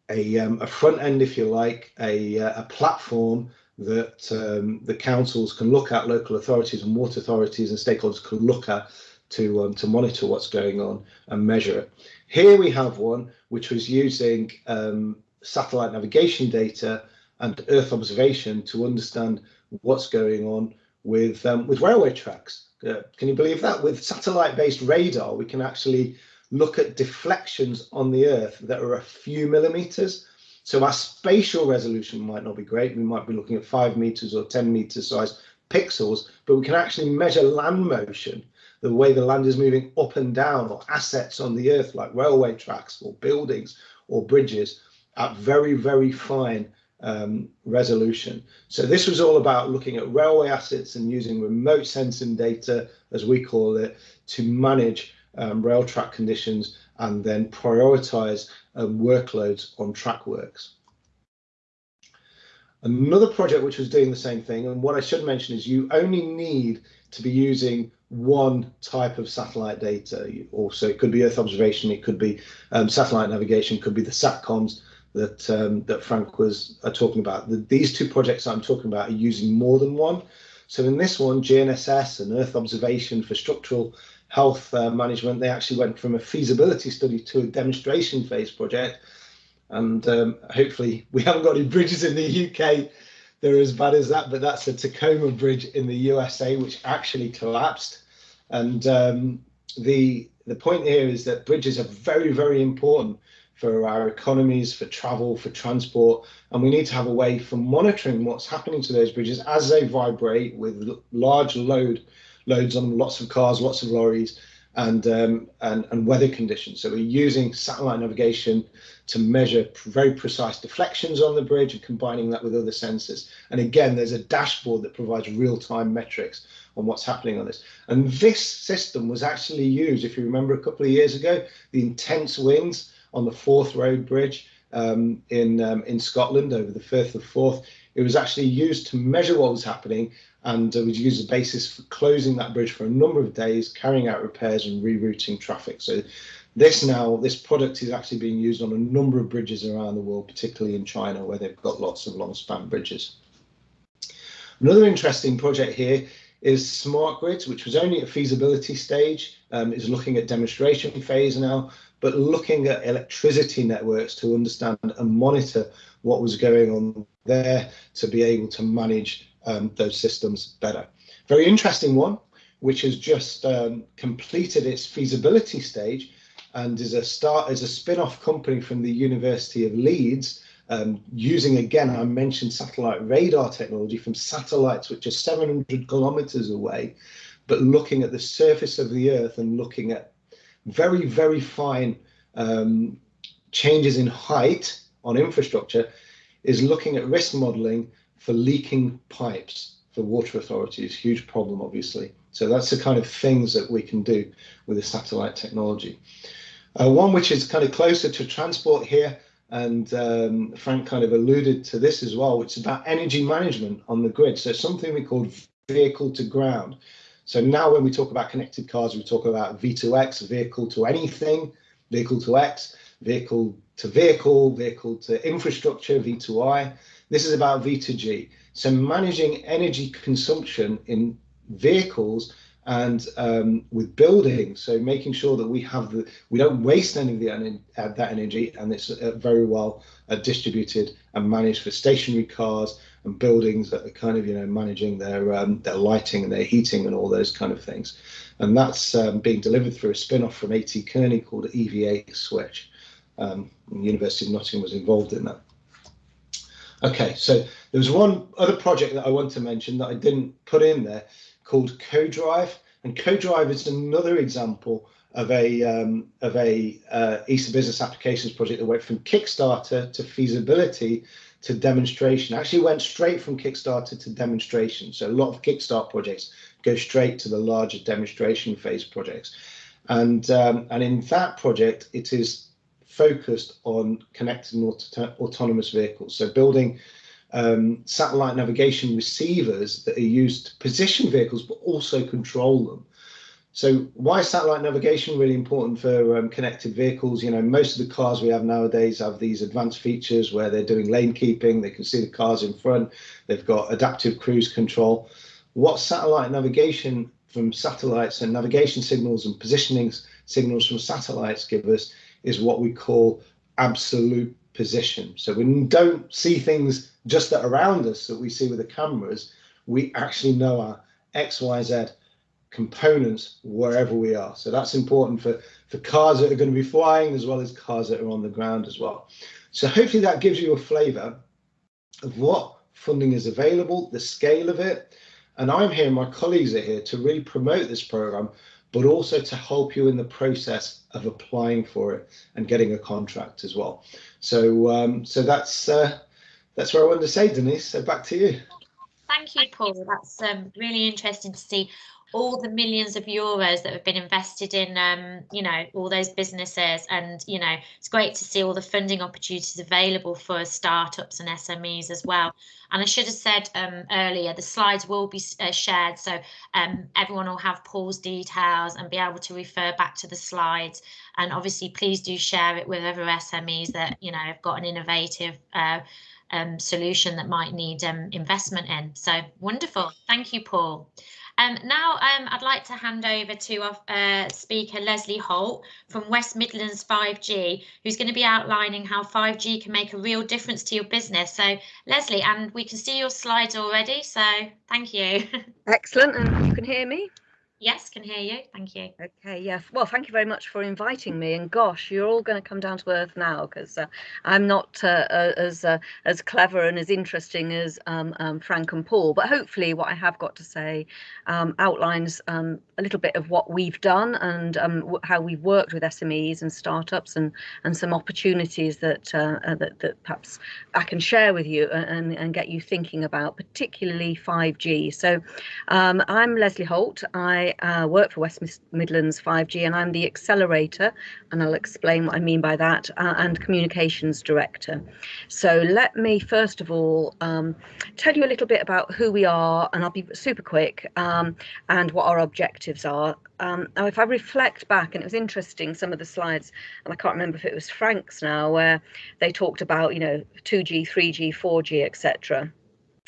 a, um, a front end, if you like, a uh, a platform that um, the councils can look at, local authorities and water authorities and stakeholders can look at to um, to monitor what's going on and measure it. Here we have one which was using um, satellite navigation data and Earth observation to understand what's going on with um, with railway tracks. Uh, can you believe that? With satellite-based radar, we can actually look at deflections on the Earth that are a few millimeters. So our spatial resolution might not be great. We might be looking at five meters or 10 meter size pixels, but we can actually measure land motion the way the land is moving up and down or assets on the earth like railway tracks or buildings or bridges at very, very fine um, resolution. So this was all about looking at railway assets and using remote sensing data, as we call it, to manage um, rail track conditions and then prioritize um, workloads on track works. Another project which was doing the same thing, and what I should mention is you only need to be using one type of satellite data. Also, it could be Earth observation, it could be um, satellite navigation, could be the SATCOMs that um, that Frank was uh, talking about. The, these two projects I'm talking about are using more than one. So in this one, GNSS and Earth observation for structural health uh, management, they actually went from a feasibility study to a demonstration phase project. And um, hopefully we haven't got any bridges in the UK they're as bad as that, but that's the Tacoma Bridge in the USA, which actually collapsed. And um, the the point here is that bridges are very, very important for our economies, for travel, for transport, and we need to have a way for monitoring what's happening to those bridges as they vibrate with large load loads on them, lots of cars, lots of lorries, and um, and, and weather conditions. So we're using satellite navigation to measure very precise deflections on the bridge and combining that with other sensors. And again, there's a dashboard that provides real-time metrics on what's happening on this. And this system was actually used, if you remember a couple of years ago, the intense winds on the Forth Road Bridge um, in um, in Scotland over the Firth of Forth. It was actually used to measure what was happening and uh, was used as a basis for closing that bridge for a number of days, carrying out repairs and rerouting traffic. So this now, this product is actually being used on a number of bridges around the world, particularly in China, where they've got lots of long span bridges. Another interesting project here is smart grids, which was only at feasibility stage, um, is looking at demonstration phase now, but looking at electricity networks to understand and monitor what was going on there to be able to manage um, those systems better. Very interesting one, which has just um, completed its feasibility stage and is a start as a spin-off company from the University of Leeds, um, using again, I mentioned satellite radar technology from satellites which are 700 kilometers away, but looking at the surface of the Earth and looking at very, very fine um, changes in height on infrastructure, is looking at risk modeling for leaking pipes. for water authorities, huge problem, obviously. So that's the kind of things that we can do with the satellite technology. Uh, one which is kind of closer to transport here, and um, Frank kind of alluded to this as well, which is about energy management on the grid. So something we call vehicle to ground. So now when we talk about connected cars, we talk about V2X, vehicle to anything, vehicle to X, vehicle to vehicle, vehicle to infrastructure, V2I. This is about V2G. So managing energy consumption in vehicles and um, with buildings, so making sure that we have the we don't waste any of the uh, that energy, and it's uh, very well uh, distributed and managed for stationary cars and buildings that are kind of you know managing their um, their lighting and their heating and all those kind of things, and that's um, being delivered through a spin-off from AT Kearney called EVA Switch. Um, University of Nottingham was involved in that. Okay, so there was one other project that I want to mention that I didn't put in there called CoDrive, and CoDrive is another example of a um, of a uh, ESA business applications project that went from Kickstarter to feasibility to demonstration. Actually, went straight from Kickstarter to demonstration. So a lot of Kickstart projects go straight to the larger demonstration phase projects, and um, and in that project, it is focused on connected and auto autonomous vehicles. So building um, satellite navigation receivers that are used to position vehicles, but also control them. So why is satellite navigation really important for um, connected vehicles? You know, most of the cars we have nowadays have these advanced features where they're doing lane keeping, they can see the cars in front, they've got adaptive cruise control. What satellite navigation from satellites and navigation signals and positioning signals from satellites give us is what we call absolute position. So we don't see things just that around us that we see with the cameras. We actually know our X, Y, Z components wherever we are. So that's important for, for cars that are going to be flying as well as cars that are on the ground as well. So hopefully that gives you a flavor of what funding is available, the scale of it. And I'm here, my colleagues are here to really promote this program but also to help you in the process of applying for it and getting a contract as well. So um, so that's uh, that's what I wanted to say, Denise. So back to you. Thank you, Paul. That's um, really interesting to see all the millions of euros that have been invested in um, you know all those businesses. And you know it's great to see all the funding opportunities available for startups and SMEs as well. And I should have said um, earlier the slides will be uh, shared. So um, everyone will have Paul's details and be able to refer back to the slides. And obviously please do share it with other SMEs that you know have got an innovative uh, um, solution that might need um, investment in. So wonderful. Thank you Paul um, now um, I'd like to hand over to our uh, speaker Leslie Holt from West Midlands 5G, who's going to be outlining how 5G can make a real difference to your business. So Leslie, and we can see your slides already, so thank you. Excellent, and you can hear me? Yes, can hear you. Thank you. Okay, yeah. Well, thank you very much for inviting me. And gosh, you're all going to come down to earth now because uh, I'm not uh, uh, as as clever and as interesting as um, um, Frank and Paul. But hopefully, what I have got to say um, outlines um, a little bit of what we've done and um, how we've worked with SMEs and startups and and some opportunities that uh, uh, that, that perhaps I can share with you and, and get you thinking about, particularly 5G. So um, I'm Leslie Holt. I uh, work for West Midlands 5G and I'm the accelerator, and I'll explain what I mean by that, uh, and communications director. So let me first of all um, tell you a little bit about who we are, and I'll be super quick, um, and what our objectives are. Um, now, if I reflect back, and it was interesting, some of the slides, and I can't remember if it was Frank's now, where they talked about, you know, 2G, 3G, 4G, etc.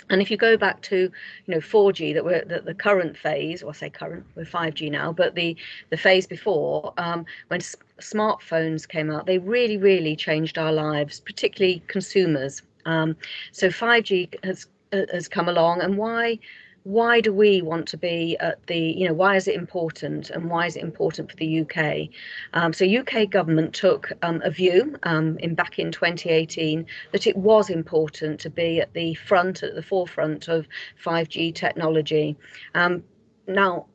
And if you go back to, you know, 4G that we're the, the current phase, or I say current, we're 5G now, but the the phase before, um, when smartphones came out, they really, really changed our lives, particularly consumers. Um, so 5G has has come along, and why why do we want to be at the you know why is it important and why is it important for the UK um, so UK government took um, a view um, in back in 2018 that it was important to be at the front at the forefront of 5G technology. Um, now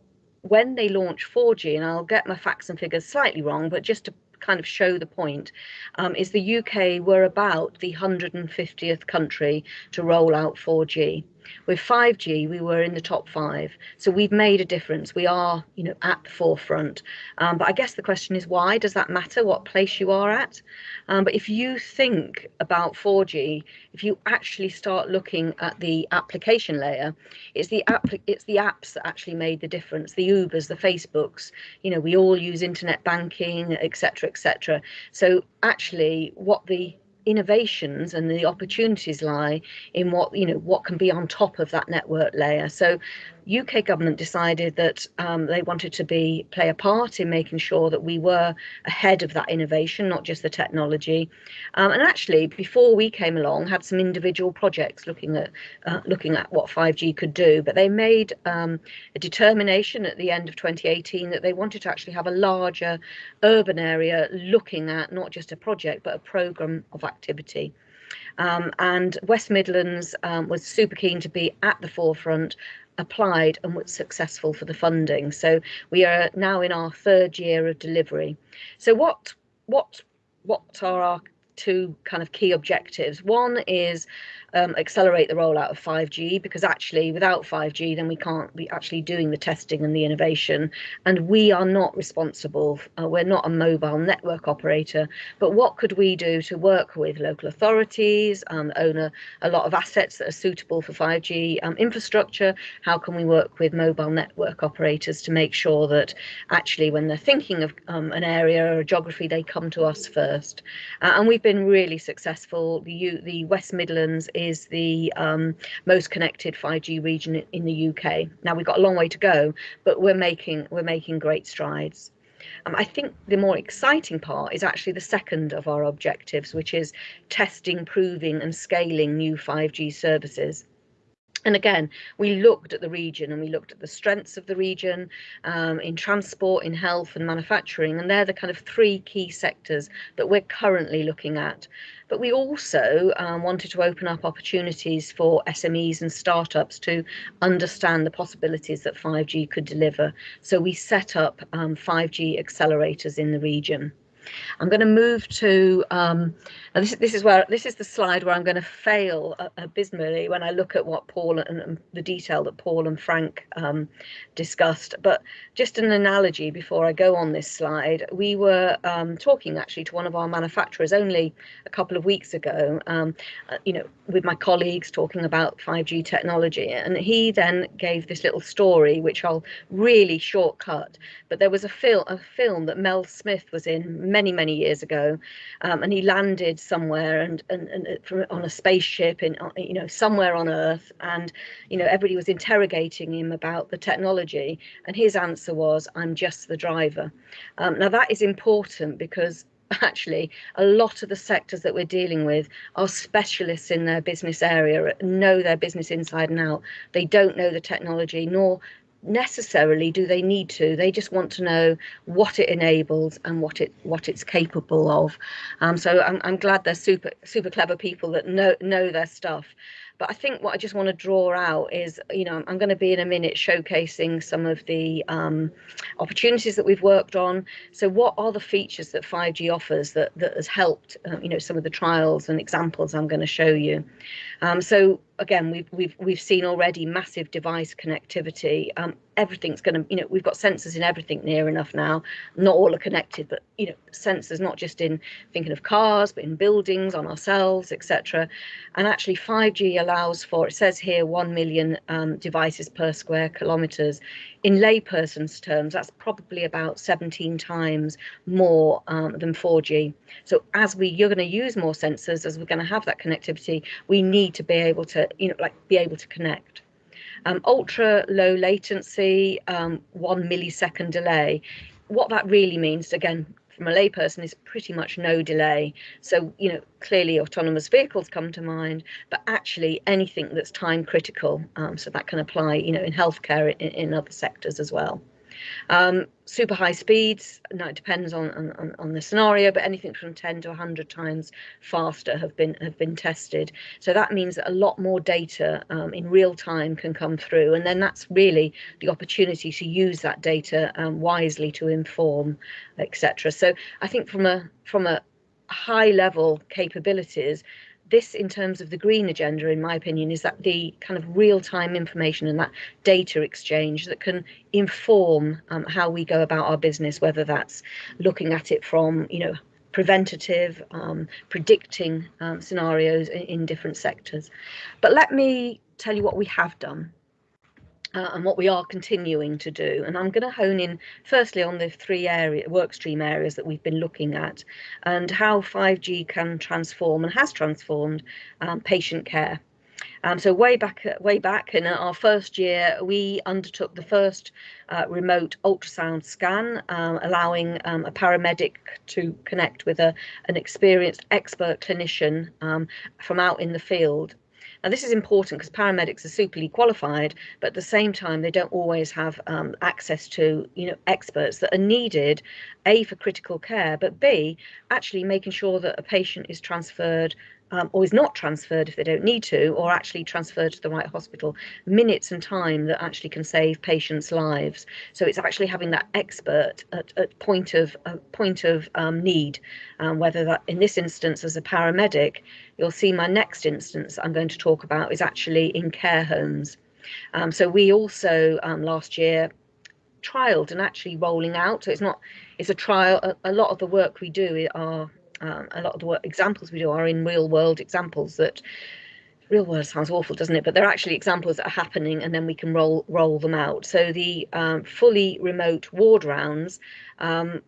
when they launched 4G and I'll get my facts and figures slightly wrong but just to kind of show the point um, is the UK were about the 150th country to roll out 4G With 5G, we were in the top five, so we've made a difference. We are, you know, at the forefront. Um, but I guess the question is, why does that matter? What place you are at? Um, but if you think about 4G, if you actually start looking at the application layer, it's the app, it's the apps that actually made the difference. The Ubers, the Facebooks. You know, we all use internet banking, etc., etc. So actually, what the innovations and the opportunities lie in what you know what can be on top of that network layer so UK government decided that um, they wanted to be play a part in making sure that we were ahead of that innovation, not just the technology. Um, and actually, before we came along, had some individual projects looking at uh, looking at what 5G could do. But they made um, a determination at the end of 2018 that they wanted to actually have a larger urban area looking at not just a project but a program of activity. Um, and West Midlands um, was super keen to be at the forefront applied and was successful for the funding. So we are now in our third year of delivery. So what what what are our two kind of key objectives? One is um, accelerate the rollout of 5G because actually without 5G then we can't be actually doing the testing and the innovation. And we are not responsible uh, we're not a mobile network operator. But what could we do to work with local authorities um, own a, a lot of assets that are suitable for 5G um, infrastructure? How can we work with mobile network operators to make sure that actually when they're thinking of um, an area or a geography they come to us first? Uh, and we've been really successful. The U the West Midlands is is the um, most connected 5G region in the UK. Now we've got a long way to go, but we're making we're making great strides. Um, I think the more exciting part is actually the second of our objectives, which is testing, proving, and scaling new 5G services. And again, we looked at the region and we looked at the strengths of the region um, in transport, in health, and manufacturing. And they're the kind of three key sectors that we're currently looking at. But we also um, wanted to open up opportunities for SMEs and startups to understand the possibilities that 5G could deliver. So we set up um, 5G accelerators in the region. I'm going to move to um, this. This is where this is the slide where I'm going to fail abysmally when I look at what Paul and, and, the detail that Paul and Frank um, discussed. But just an analogy before I go on this slide, we were um, talking actually to one of our manufacturers only a couple of weeks ago. Um, uh, you know, with my colleagues talking about 5G technology, and he then gave this little story which I'll really shortcut. But there was a film, a film that Mel Smith was in many many years ago, um, and he landed somewhere and and, and uh, from, on a spaceship in uh, you know somewhere on Earth, and you know everybody was interrogating him about the technology, and his answer was, "I'm just the driver." Um, now that is important because actually a lot of the sectors that we're dealing with are specialists in their business area know their business inside and out they don't know the technology nor necessarily do they need to they just want to know what it enables and what it what it's capable of um, so I'm, I'm glad they're super super clever people that know know their stuff but I think what I just want to draw out is, you know, I'm going to be in a minute showcasing some of the um, opportunities that we've worked on. So what are the features that 5G offers that, that has helped, uh, you know, some of the trials and examples I'm going to show you. Um, so again, we've we've we've seen already massive device connectivity. Um, everything's going to, you know, we've got sensors in everything near enough now. Not all are connected, but you know, sensors not just in thinking of cars, but in buildings, on ourselves, etc. And actually, 5G allows for. It says here 1 million um, devices per square kilometers. In layperson's terms, that's probably about 17 times more um, than 4G. So as we, you're going to use more sensors, as we're going to have that connectivity, we need to be able to, you know, like be able to connect. Um, ultra low latency, um, one millisecond delay. What that really means, again, from a layperson, is pretty much no delay. So, you know, clearly autonomous vehicles come to mind, but actually anything that's time critical. Um, so that can apply, you know, in healthcare in, in other sectors as well. Um, super high speeds, now it depends on, on, on the scenario, but anything from 10 to 100 times faster have been have been tested. So that means that a lot more data um, in real time can come through, and then that's really the opportunity to use that data um, wisely to inform, etc. So I think from a from a high level capabilities, this in terms of the green agenda in my opinion is that the kind of real-time information and that data exchange that can inform um, how we go about our business whether that's looking at it from you know preventative um, predicting um, scenarios in, in different sectors. But let me tell you what we have done uh, and what we are continuing to do. And I'm going to hone in firstly on the three area work stream areas that we've been looking at and how 5G can transform and has transformed um, patient care. Um, so way back, way back in our first year, we undertook the first uh, remote ultrasound scan, um, allowing um, a paramedic to connect with a, an experienced expert clinician um, from out in the field now, this is important because paramedics are superly qualified, but at the same time, they don't always have um, access to, you know, experts that are needed, A, for critical care, but B, actually making sure that a patient is transferred um, or is not transferred if they don't need to, or actually transferred to the right hospital, minutes and time that actually can save patients' lives. So it's actually having that expert at, at point of uh, point of um, need, um, whether that in this instance as a paramedic, you'll see my next instance I'm going to talk about is actually in care homes. Um, so we also um, last year trialed and actually rolling out. So it's not it's a trial. A, a lot of the work we do are um, a lot of the work, examples we do are in real world examples that real world sounds awful doesn't it? But they're actually examples that are happening and then we can roll roll them out. So the um, fully remote ward rounds um,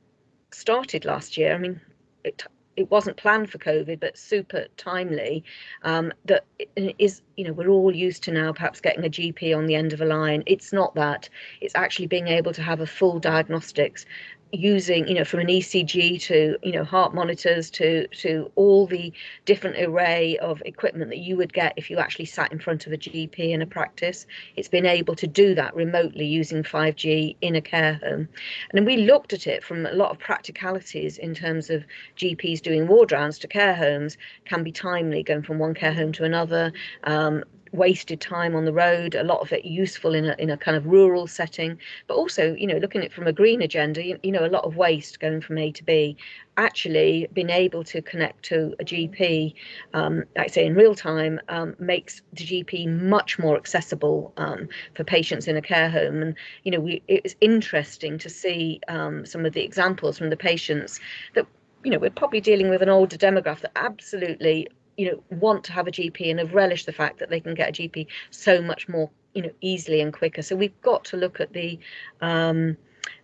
started last year. I mean it it wasn't planned for covid but super timely um, that is you know we're all used to now perhaps getting a gp on the end of a line. It's not that. It's actually being able to have a full diagnostics using you know from an ECG to you know heart monitors to to all the different array of equipment that you would get if you actually sat in front of a GP in a practice. It's been able to do that remotely using 5G in a care home. And then we looked at it from a lot of practicalities in terms of GPs doing ward rounds to care homes can be timely going from one care home to another um, wasted time on the road, a lot of it useful in a, in a kind of rural setting, but also, you know, looking at it from a green agenda, you, you know, a lot of waste going from A to B, actually being able to connect to a GP, um, like say in real time, um, makes the GP much more accessible um, for patients in a care home. And, you know, we, it was interesting to see um, some of the examples from the patients that you know, we're probably dealing with an older demographic that absolutely you know want to have a GP and have relished the fact that they can get a GP so much more you know easily and quicker. So we've got to look at the um,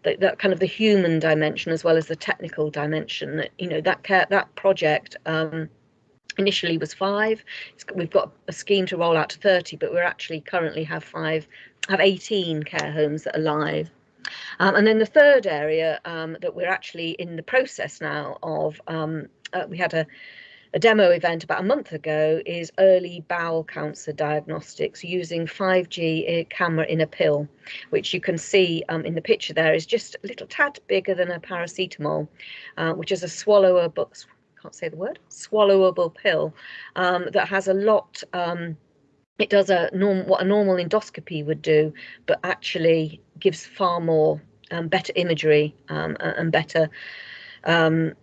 that, kind of the human dimension as well as the technical dimension. That you know that care, that project. Um, initially was five we've got a scheme to roll out to 30 but we're actually currently have five have 18 care homes that are live um, and then the third area um, that we're actually in the process now of um, uh, we had a a demo event about a month ago is early bowel cancer diagnostics using 5G camera in a pill, which you can see um, in the picture there is just a little tad bigger than a paracetamol, uh, which is a swallowable, can't say the word, swallowable pill um, that has a lot um, it does a norm what a normal endoscopy would do, but actually gives far more um, better imagery um, and better um,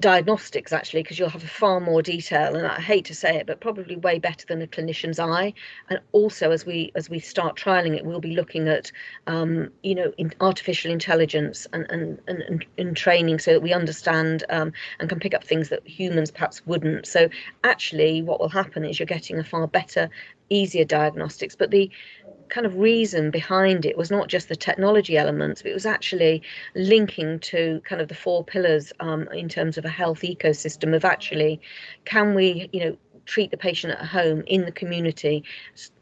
diagnostics actually because you'll have far more detail and i hate to say it but probably way better than a clinician's eye. And also as we as we start trialing it we'll be looking at um, you know in artificial intelligence and and, and and training so that we understand um, and can pick up things that humans perhaps wouldn't. So actually what will happen is you're getting a far better easier diagnostics but the kind of reason behind it was not just the technology elements, but it was actually linking to kind of the four pillars um, in terms of a health ecosystem of actually, can we, you know, treat the patient at home in the community,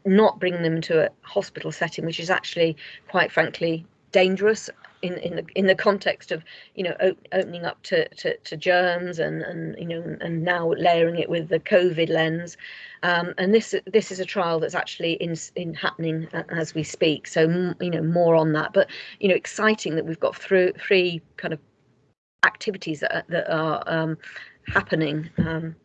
not bring them to a hospital setting, which is actually, quite frankly, dangerous in in the in the context of you know op- opening up to, to to germs and and you know and now layering it with the COVID lens, um, and this this is a trial that's actually in in happening as we speak. So you know more on that, but you know exciting that we've got through three kind of activities that are, that are um, happening. Um,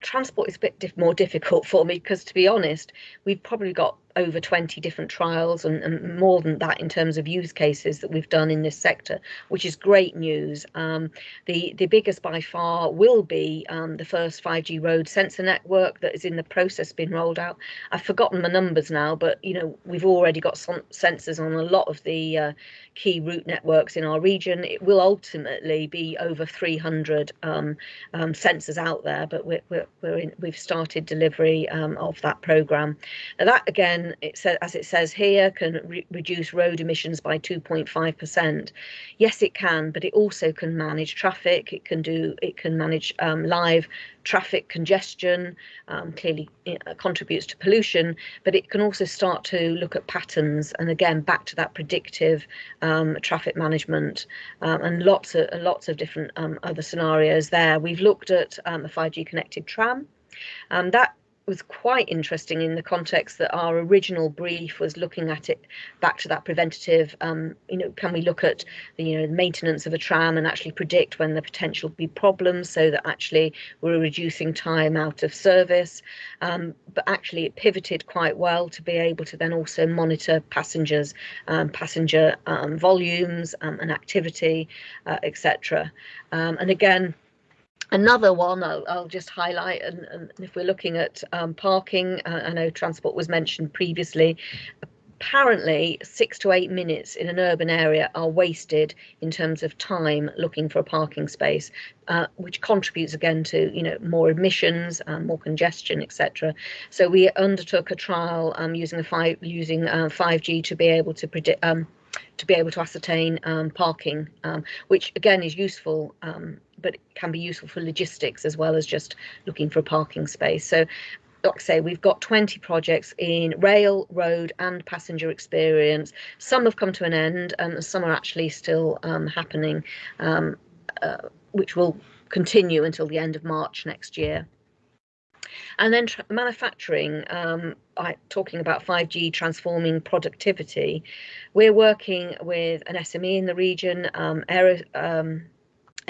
transport is a bit diff- more difficult for me because to be honest we've probably got over 20 different trials and, and, more than that in terms of use cases that we've done in this sector, which is great news. Um, the, the biggest by far will be um, the first 5G road sensor network that is in the process being rolled out. I've forgotten the numbers now, but you know we've already got some sensors on a lot of the uh, key route networks in our region. It will ultimately be over 300 um, um, sensors out there, but we're, we're, we're in, we've started delivery um, of that program. That again, it as it says here, can re reduce road emissions by 2.5%. Yes, it can, but it also can manage traffic. It can do it can manage um, live traffic congestion, um, clearly uh, contributes to pollution, but it can also start to look at patterns and again back to that predictive um, traffic management um, and lots of lots of different um, other scenarios there. We've looked at um, a 5G connected tram. Um, that was quite interesting in the context that our original brief was looking at it back to that preventative um, you know can we look at the you know maintenance of a tram and actually predict when the potential be problems so that actually we're reducing time out of service? Um, but actually it pivoted quite well to be able to then also monitor passengers um, passenger um, volumes um, and activity uh, etc um, and again Another one I'll, I'll just highlight, and, and, if we're looking at um, parking, uh, I know transport was mentioned previously. Apparently, six to eight minutes in an urban area are wasted in terms of time looking for a parking space, uh, which contributes again to you know more emissions, um, more congestion, etc. So we undertook a trial um, using a five using uh, 5G to be able to predict um, to be able to ascertain um, parking, um, which again is useful, but can be useful for logistics as well as just looking for a parking space. So like I say, we've got 20 projects in rail, road and passenger experience. Some have come to an end and some are actually still um, happening, um, uh, which will continue until the end of March next year. And then manufacturing, um, I, talking about 5G transforming productivity, we're working with an SME in the region, um, aero, um,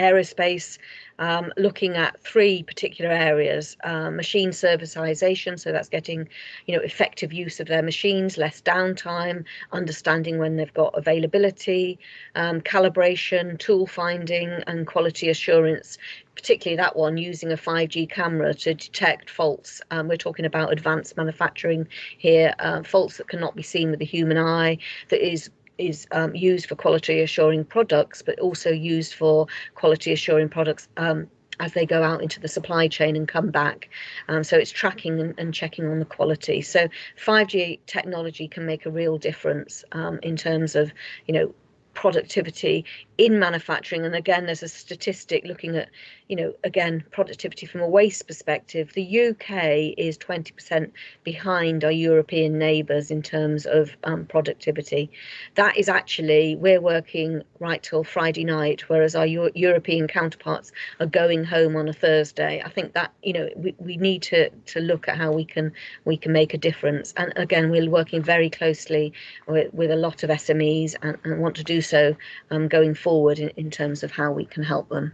aerospace, um, looking at three particular areas: uh, machine servicization, so that's getting, you know, effective use of their machines, less downtime, understanding when they've got availability, um, calibration, tool finding, and quality assurance. Particularly that one using a 5G camera to detect faults. Um, we're talking about advanced manufacturing here, uh, faults that cannot be seen with the human eye, that is is um, used for quality assuring products, but also used for quality assuring products um, as they go out into the supply chain and come back. Um, so it's tracking and, and, checking on the quality. So 5G technology can make a real difference um, in terms of, you know, productivity in manufacturing. And again, there's a statistic looking at you know, again, productivity from a waste perspective, the UK is 20% behind our European neighbours in terms of um, productivity. That is actually, we're working right till Friday night, whereas our Euro European counterparts are going home on a Thursday. I think that, you know, we, we need to, to look at how we can we can make a difference. And again, we're working very closely with, with a lot of SMEs and, and want to do so um, going forward in, in terms of how we can help them.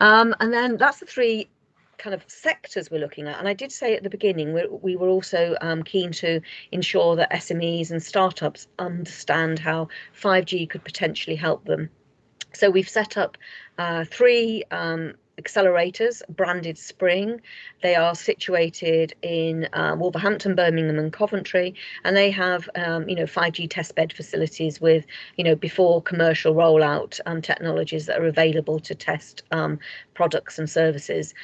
Um, and then that's the three kind of sectors we're looking at. And I did say at the beginning, we, we were also um, keen to ensure that SMEs and startups understand how 5G could potentially help them. So we've set up uh, three um, accelerators branded Spring. They are situated in uh, Wolverhampton, Birmingham, and Coventry, and they have um, you know 5G testbed facilities with you know before commercial rollout um, technologies that are available to test um, products and services.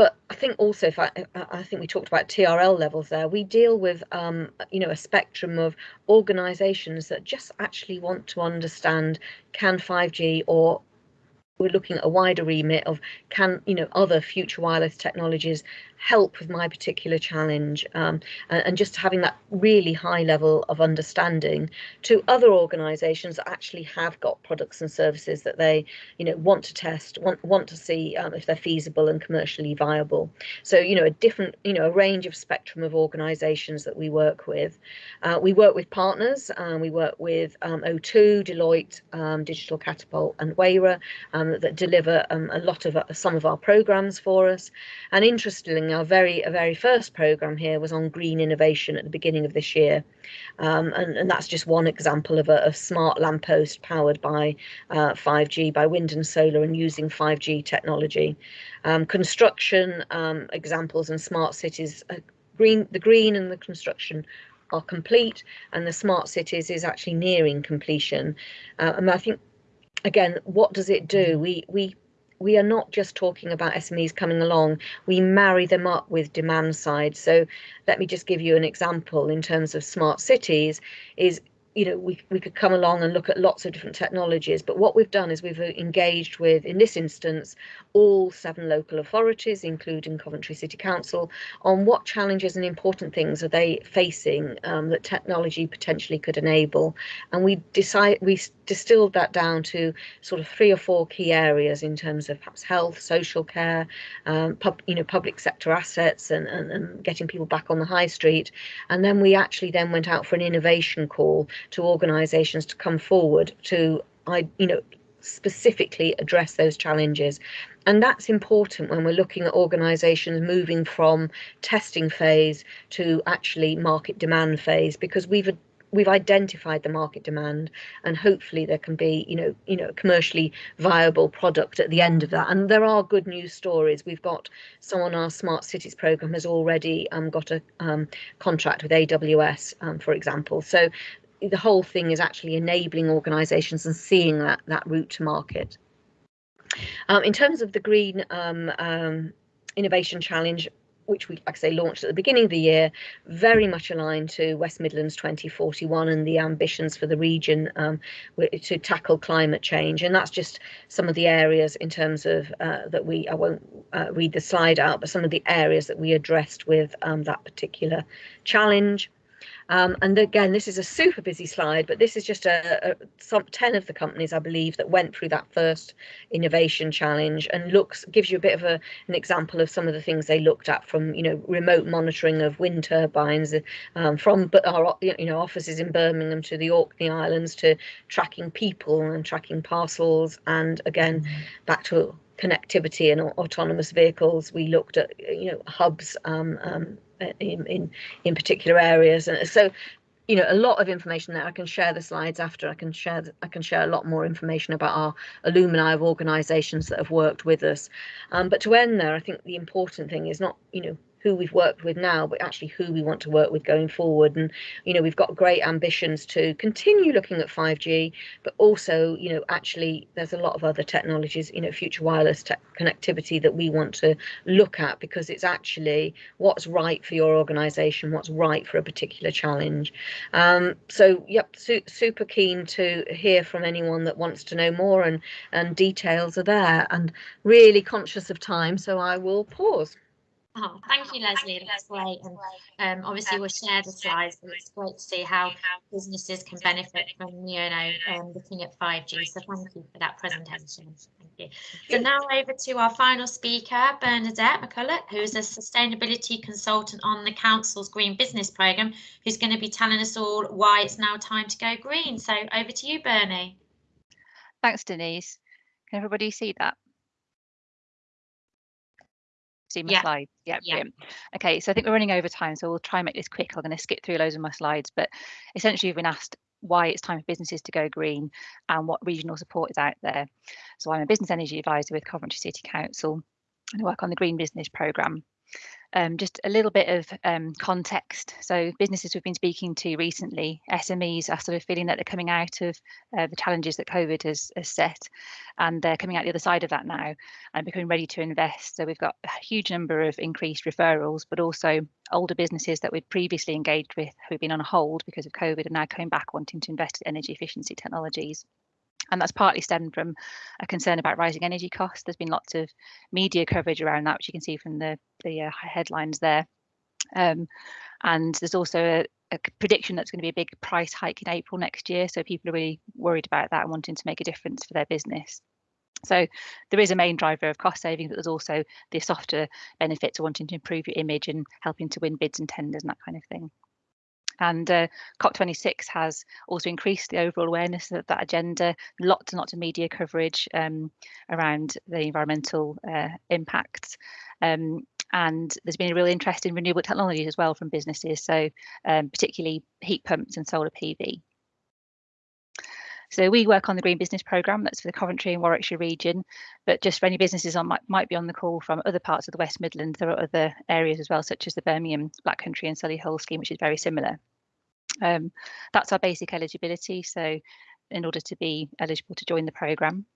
But I think also, if I, I think we talked about TRL levels there, we deal with, um, you know, a spectrum of organisations that just actually want to understand can 5G or we're looking at a wider remit of can you know other future wireless technologies help with my particular challenge um, and, just having that really high level of understanding to other organizations that actually have got products and services that they you know want to test want want to see um, if they're feasible and commercially viable. So you know a different you know a range of spectrum of organizations that we work with. Uh, we work with partners um, we work with um, o2 deloitte um, digital catapult and Wayra um, that deliver a lot of uh, some of our programs for us. And interestingly our very very first program here was on green innovation at the beginning of this year, um, and, and that's just one example of a, a smart lamppost powered by uh, 5G, by wind and solar, and using 5G technology. Um, construction um, examples and smart cities, uh, green the green and the construction are complete, and the smart cities is actually nearing completion. Uh, and I think again, what does it do? We we we are not just talking about SMEs coming along, we marry them up with demand side. So let me just give you an example in terms of smart cities is you know, we, we could come along and look at lots of different technologies, but what we've done is we've engaged with, in this instance, all seven local authorities, including Coventry City Council, on what challenges and important things are they facing um, that technology potentially could enable. And we decide we distilled that down to sort of three or four key areas in terms of perhaps health, social care, um, pub, you know, public sector assets, and, and, and getting people back on the high street. And then we actually then went out for an innovation call to organisations to come forward to, I, you know, specifically address those challenges. And that's important when we're looking at organisations moving from testing phase to actually market demand phase, because we've we've identified the market demand and hopefully there can be you know you know commercially viable product at the end of that. And there are good news stories. We've got someone on our smart cities program has already um, got a um, contract with aws um, for example. So the whole thing is actually enabling organisations and seeing that that route to market. Um, in terms of the Green um, um, Innovation Challenge, which we, like I say, launched at the beginning of the year, very much aligned to West Midlands 2041 and the ambitions for the region um, to tackle climate change. And that's just some of the areas in terms of uh, that we, I won't uh, read the slide out, but some of the areas that we addressed with um, that particular challenge. Um, and again, this is a super busy slide, but this is just a, a, some 10 of the companies, I believe, that went through that first innovation challenge and looks gives you a bit of a, an example of some of the things they looked at from, you know, remote monitoring of wind turbines um, from our, you know, offices in Birmingham to the Orkney Islands to tracking people and tracking parcels. And again, mm-hmm. back to connectivity and autonomous vehicles. We looked at, you know, hubs um, um, in, in, in particular areas. And so, you know, a lot of information there. I can share the slides after. I can share I can share a lot more information about our alumni of organisations that have worked with us. Um, but to end there, I think the important thing is not, you know, who we've worked with now, but actually who we want to work with going forward. And, you know, we've got great ambitions to continue looking at 5G, but also, you know, actually there's a lot of other technologies, you know, future wireless connectivity that we want to look at because it's actually what's right for your organization, what's right for a particular challenge. Um, so, yep, su super keen to hear from anyone that wants to know more and, and details are there and really conscious of time. So I will pause. Oh, thank you, Leslie. That's great. And um, obviously, we'll share the slides, but it's great to see how businesses can benefit from, you know, um, looking at 5G. So thank you for that presentation. Thank you. So now over to our final speaker, Bernadette McCulloch, who is a sustainability consultant on the Council's Green Business Programme, who's going to be telling us all why it's now time to go green. So over to you, Bernie. Thanks, Denise. Can everybody see that? See my yeah. slides? Yeah, yeah. Okay, so I think we're running over time, so we'll try and make this quick. I'm going to skip through loads of my slides, but essentially we've been asked why it's time for businesses to go green and what regional support is out there. So I'm a business energy advisor with Coventry City Council and I work on the Green Business Programme. Um, just a little bit of um, context. So businesses we've been speaking to recently, SMEs are sort of feeling that they're coming out of uh, the challenges that COVID has, has, set, and they're coming out the other side of that now and becoming ready to invest. So we've got a huge number of increased referrals, but also older businesses that we'd previously engaged with who've been on hold because of COVID are now coming back wanting to invest in energy efficiency technologies and that's partly stemmed from a concern about rising energy costs. There's been lots of media coverage around that, which you can see from the the uh, headlines there. Um, and there's also a, a prediction that's going to be a big price hike in April next year. So people are really worried about that and wanting to make a difference for their business. So there is a main driver of cost saving, but there's also the softer benefits of wanting to improve your image and helping to win bids and tenders and that kind of thing. And uh, COP26 has also increased the overall awareness of that agenda, lots and lots of media coverage um, around the environmental uh, impacts. Um, and there's been a real interest in renewable technologies as well from businesses, so um, particularly heat pumps and solar PV. So we work on the Green Business Programme, that's for the Coventry and Warwickshire region, but just for any businesses on might, might be on the call from other parts of the West Midlands, there are other areas as well, such as the Birmingham Black Country and Solihull scheme, which is very similar. Um, that's our basic eligibility, so in order to be eligible to join the programme.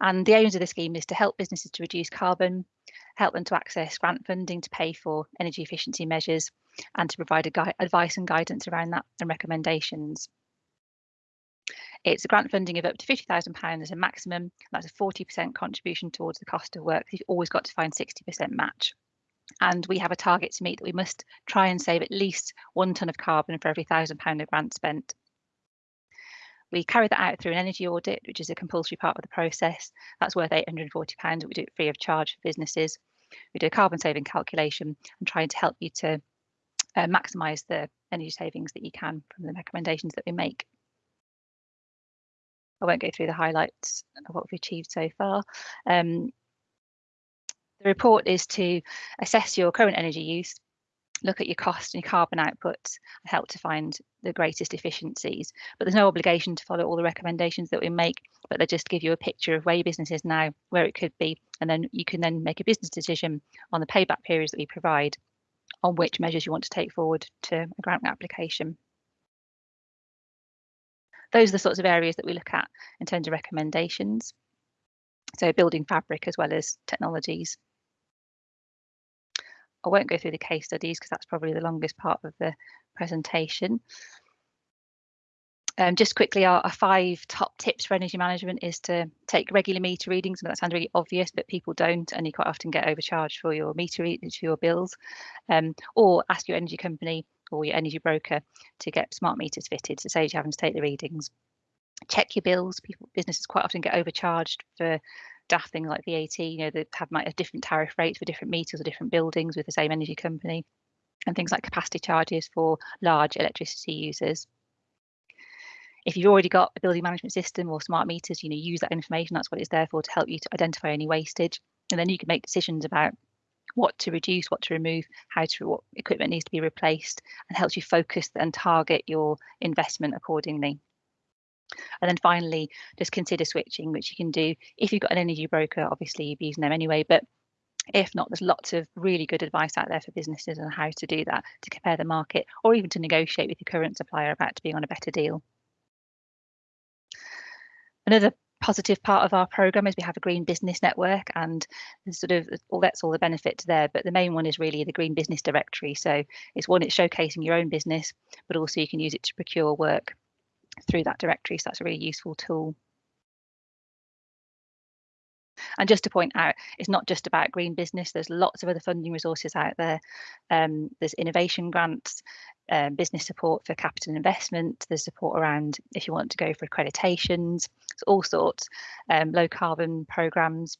And the aims of the scheme is to help businesses to reduce carbon, help them to access grant funding to pay for energy efficiency measures, and to provide advice and guidance around that and recommendations. It's a grant funding of up to £50,000 as a maximum. That's a 40% contribution towards the cost of work. You've always got to find 60% match. And we have a target to meet that we must try and save at least one tonne of carbon for every £1,000 of grant spent. We carry that out through an energy audit, which is a compulsory part of the process. That's worth £840. We do it free of charge for businesses. We do a carbon saving calculation and trying to help you to uh, maximise the energy savings that you can from the recommendations that we make. I won't go through the highlights of what we've achieved so far. Um, the report is to assess your current energy use, look at your cost and your carbon outputs and help to find the greatest efficiencies. But there's no obligation to follow all the recommendations that we make, but they just give you a picture of where your business is now, where it could be, and then you can then make a business decision on the payback periods that we provide on which measures you want to take forward to a grant application. Those are the sorts of areas that we look at in terms of recommendations. So building fabric as well as technologies. I won't go through the case studies because that's probably the longest part of the presentation. Um, just quickly, our, our, five top tips for energy management is to take regular meter readings. I that sounds really obvious, but people don't, and you quite often get overcharged for your meter readings for your bills. Um, or ask your energy company or your energy broker to get smart meters fitted to save you having to take the readings. Check your bills. People, businesses quite often get overcharged for daft things like VAT. You know, they have like different tariff rates for different meters or different buildings with the same energy company, and things like capacity charges for large electricity users. If you've already got a building management system or smart meters, you know, use that information. That's what it's there for to help you to identify any wastage, and then you can make decisions about what to reduce, what to remove, how to what equipment needs to be replaced, and helps you focus and target your investment accordingly. And then finally, just consider switching, which you can do if you've got an energy broker. Obviously, you'll be using them anyway, but if not, there's lots of really good advice out there for businesses on how to do that, to compare the market, or even to negotiate with your current supplier about being on a better deal. Another positive part of our program is we have a green business network and sort of all that's all the benefits there but the main one is really the green business directory so it's one it's showcasing your own business but also you can use it to procure work through that directory so that's a really useful tool and just to point out, it's not just about green business. There's lots of other funding resources out there. Um, there's innovation grants, um, business support for capital investment. There's support around if you want to go for accreditations, all sorts, um, low carbon programs.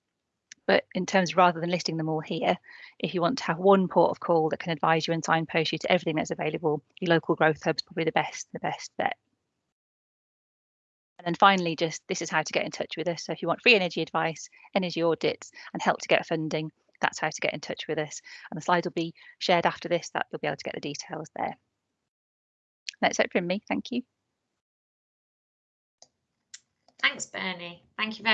But in terms, rather than listing them all here, if you want to have one port of call that can advise you and signpost you to everything that's available, your local growth hub is probably the best, the best bet. And then finally, just this is how to get in touch with us. So if you want free energy advice, energy audits, and help to get funding, that's how to get in touch with us. And the slides will be shared after this, that you'll be able to get the details there. That's it from me. Thank you. Thanks, Bernie. Thank you very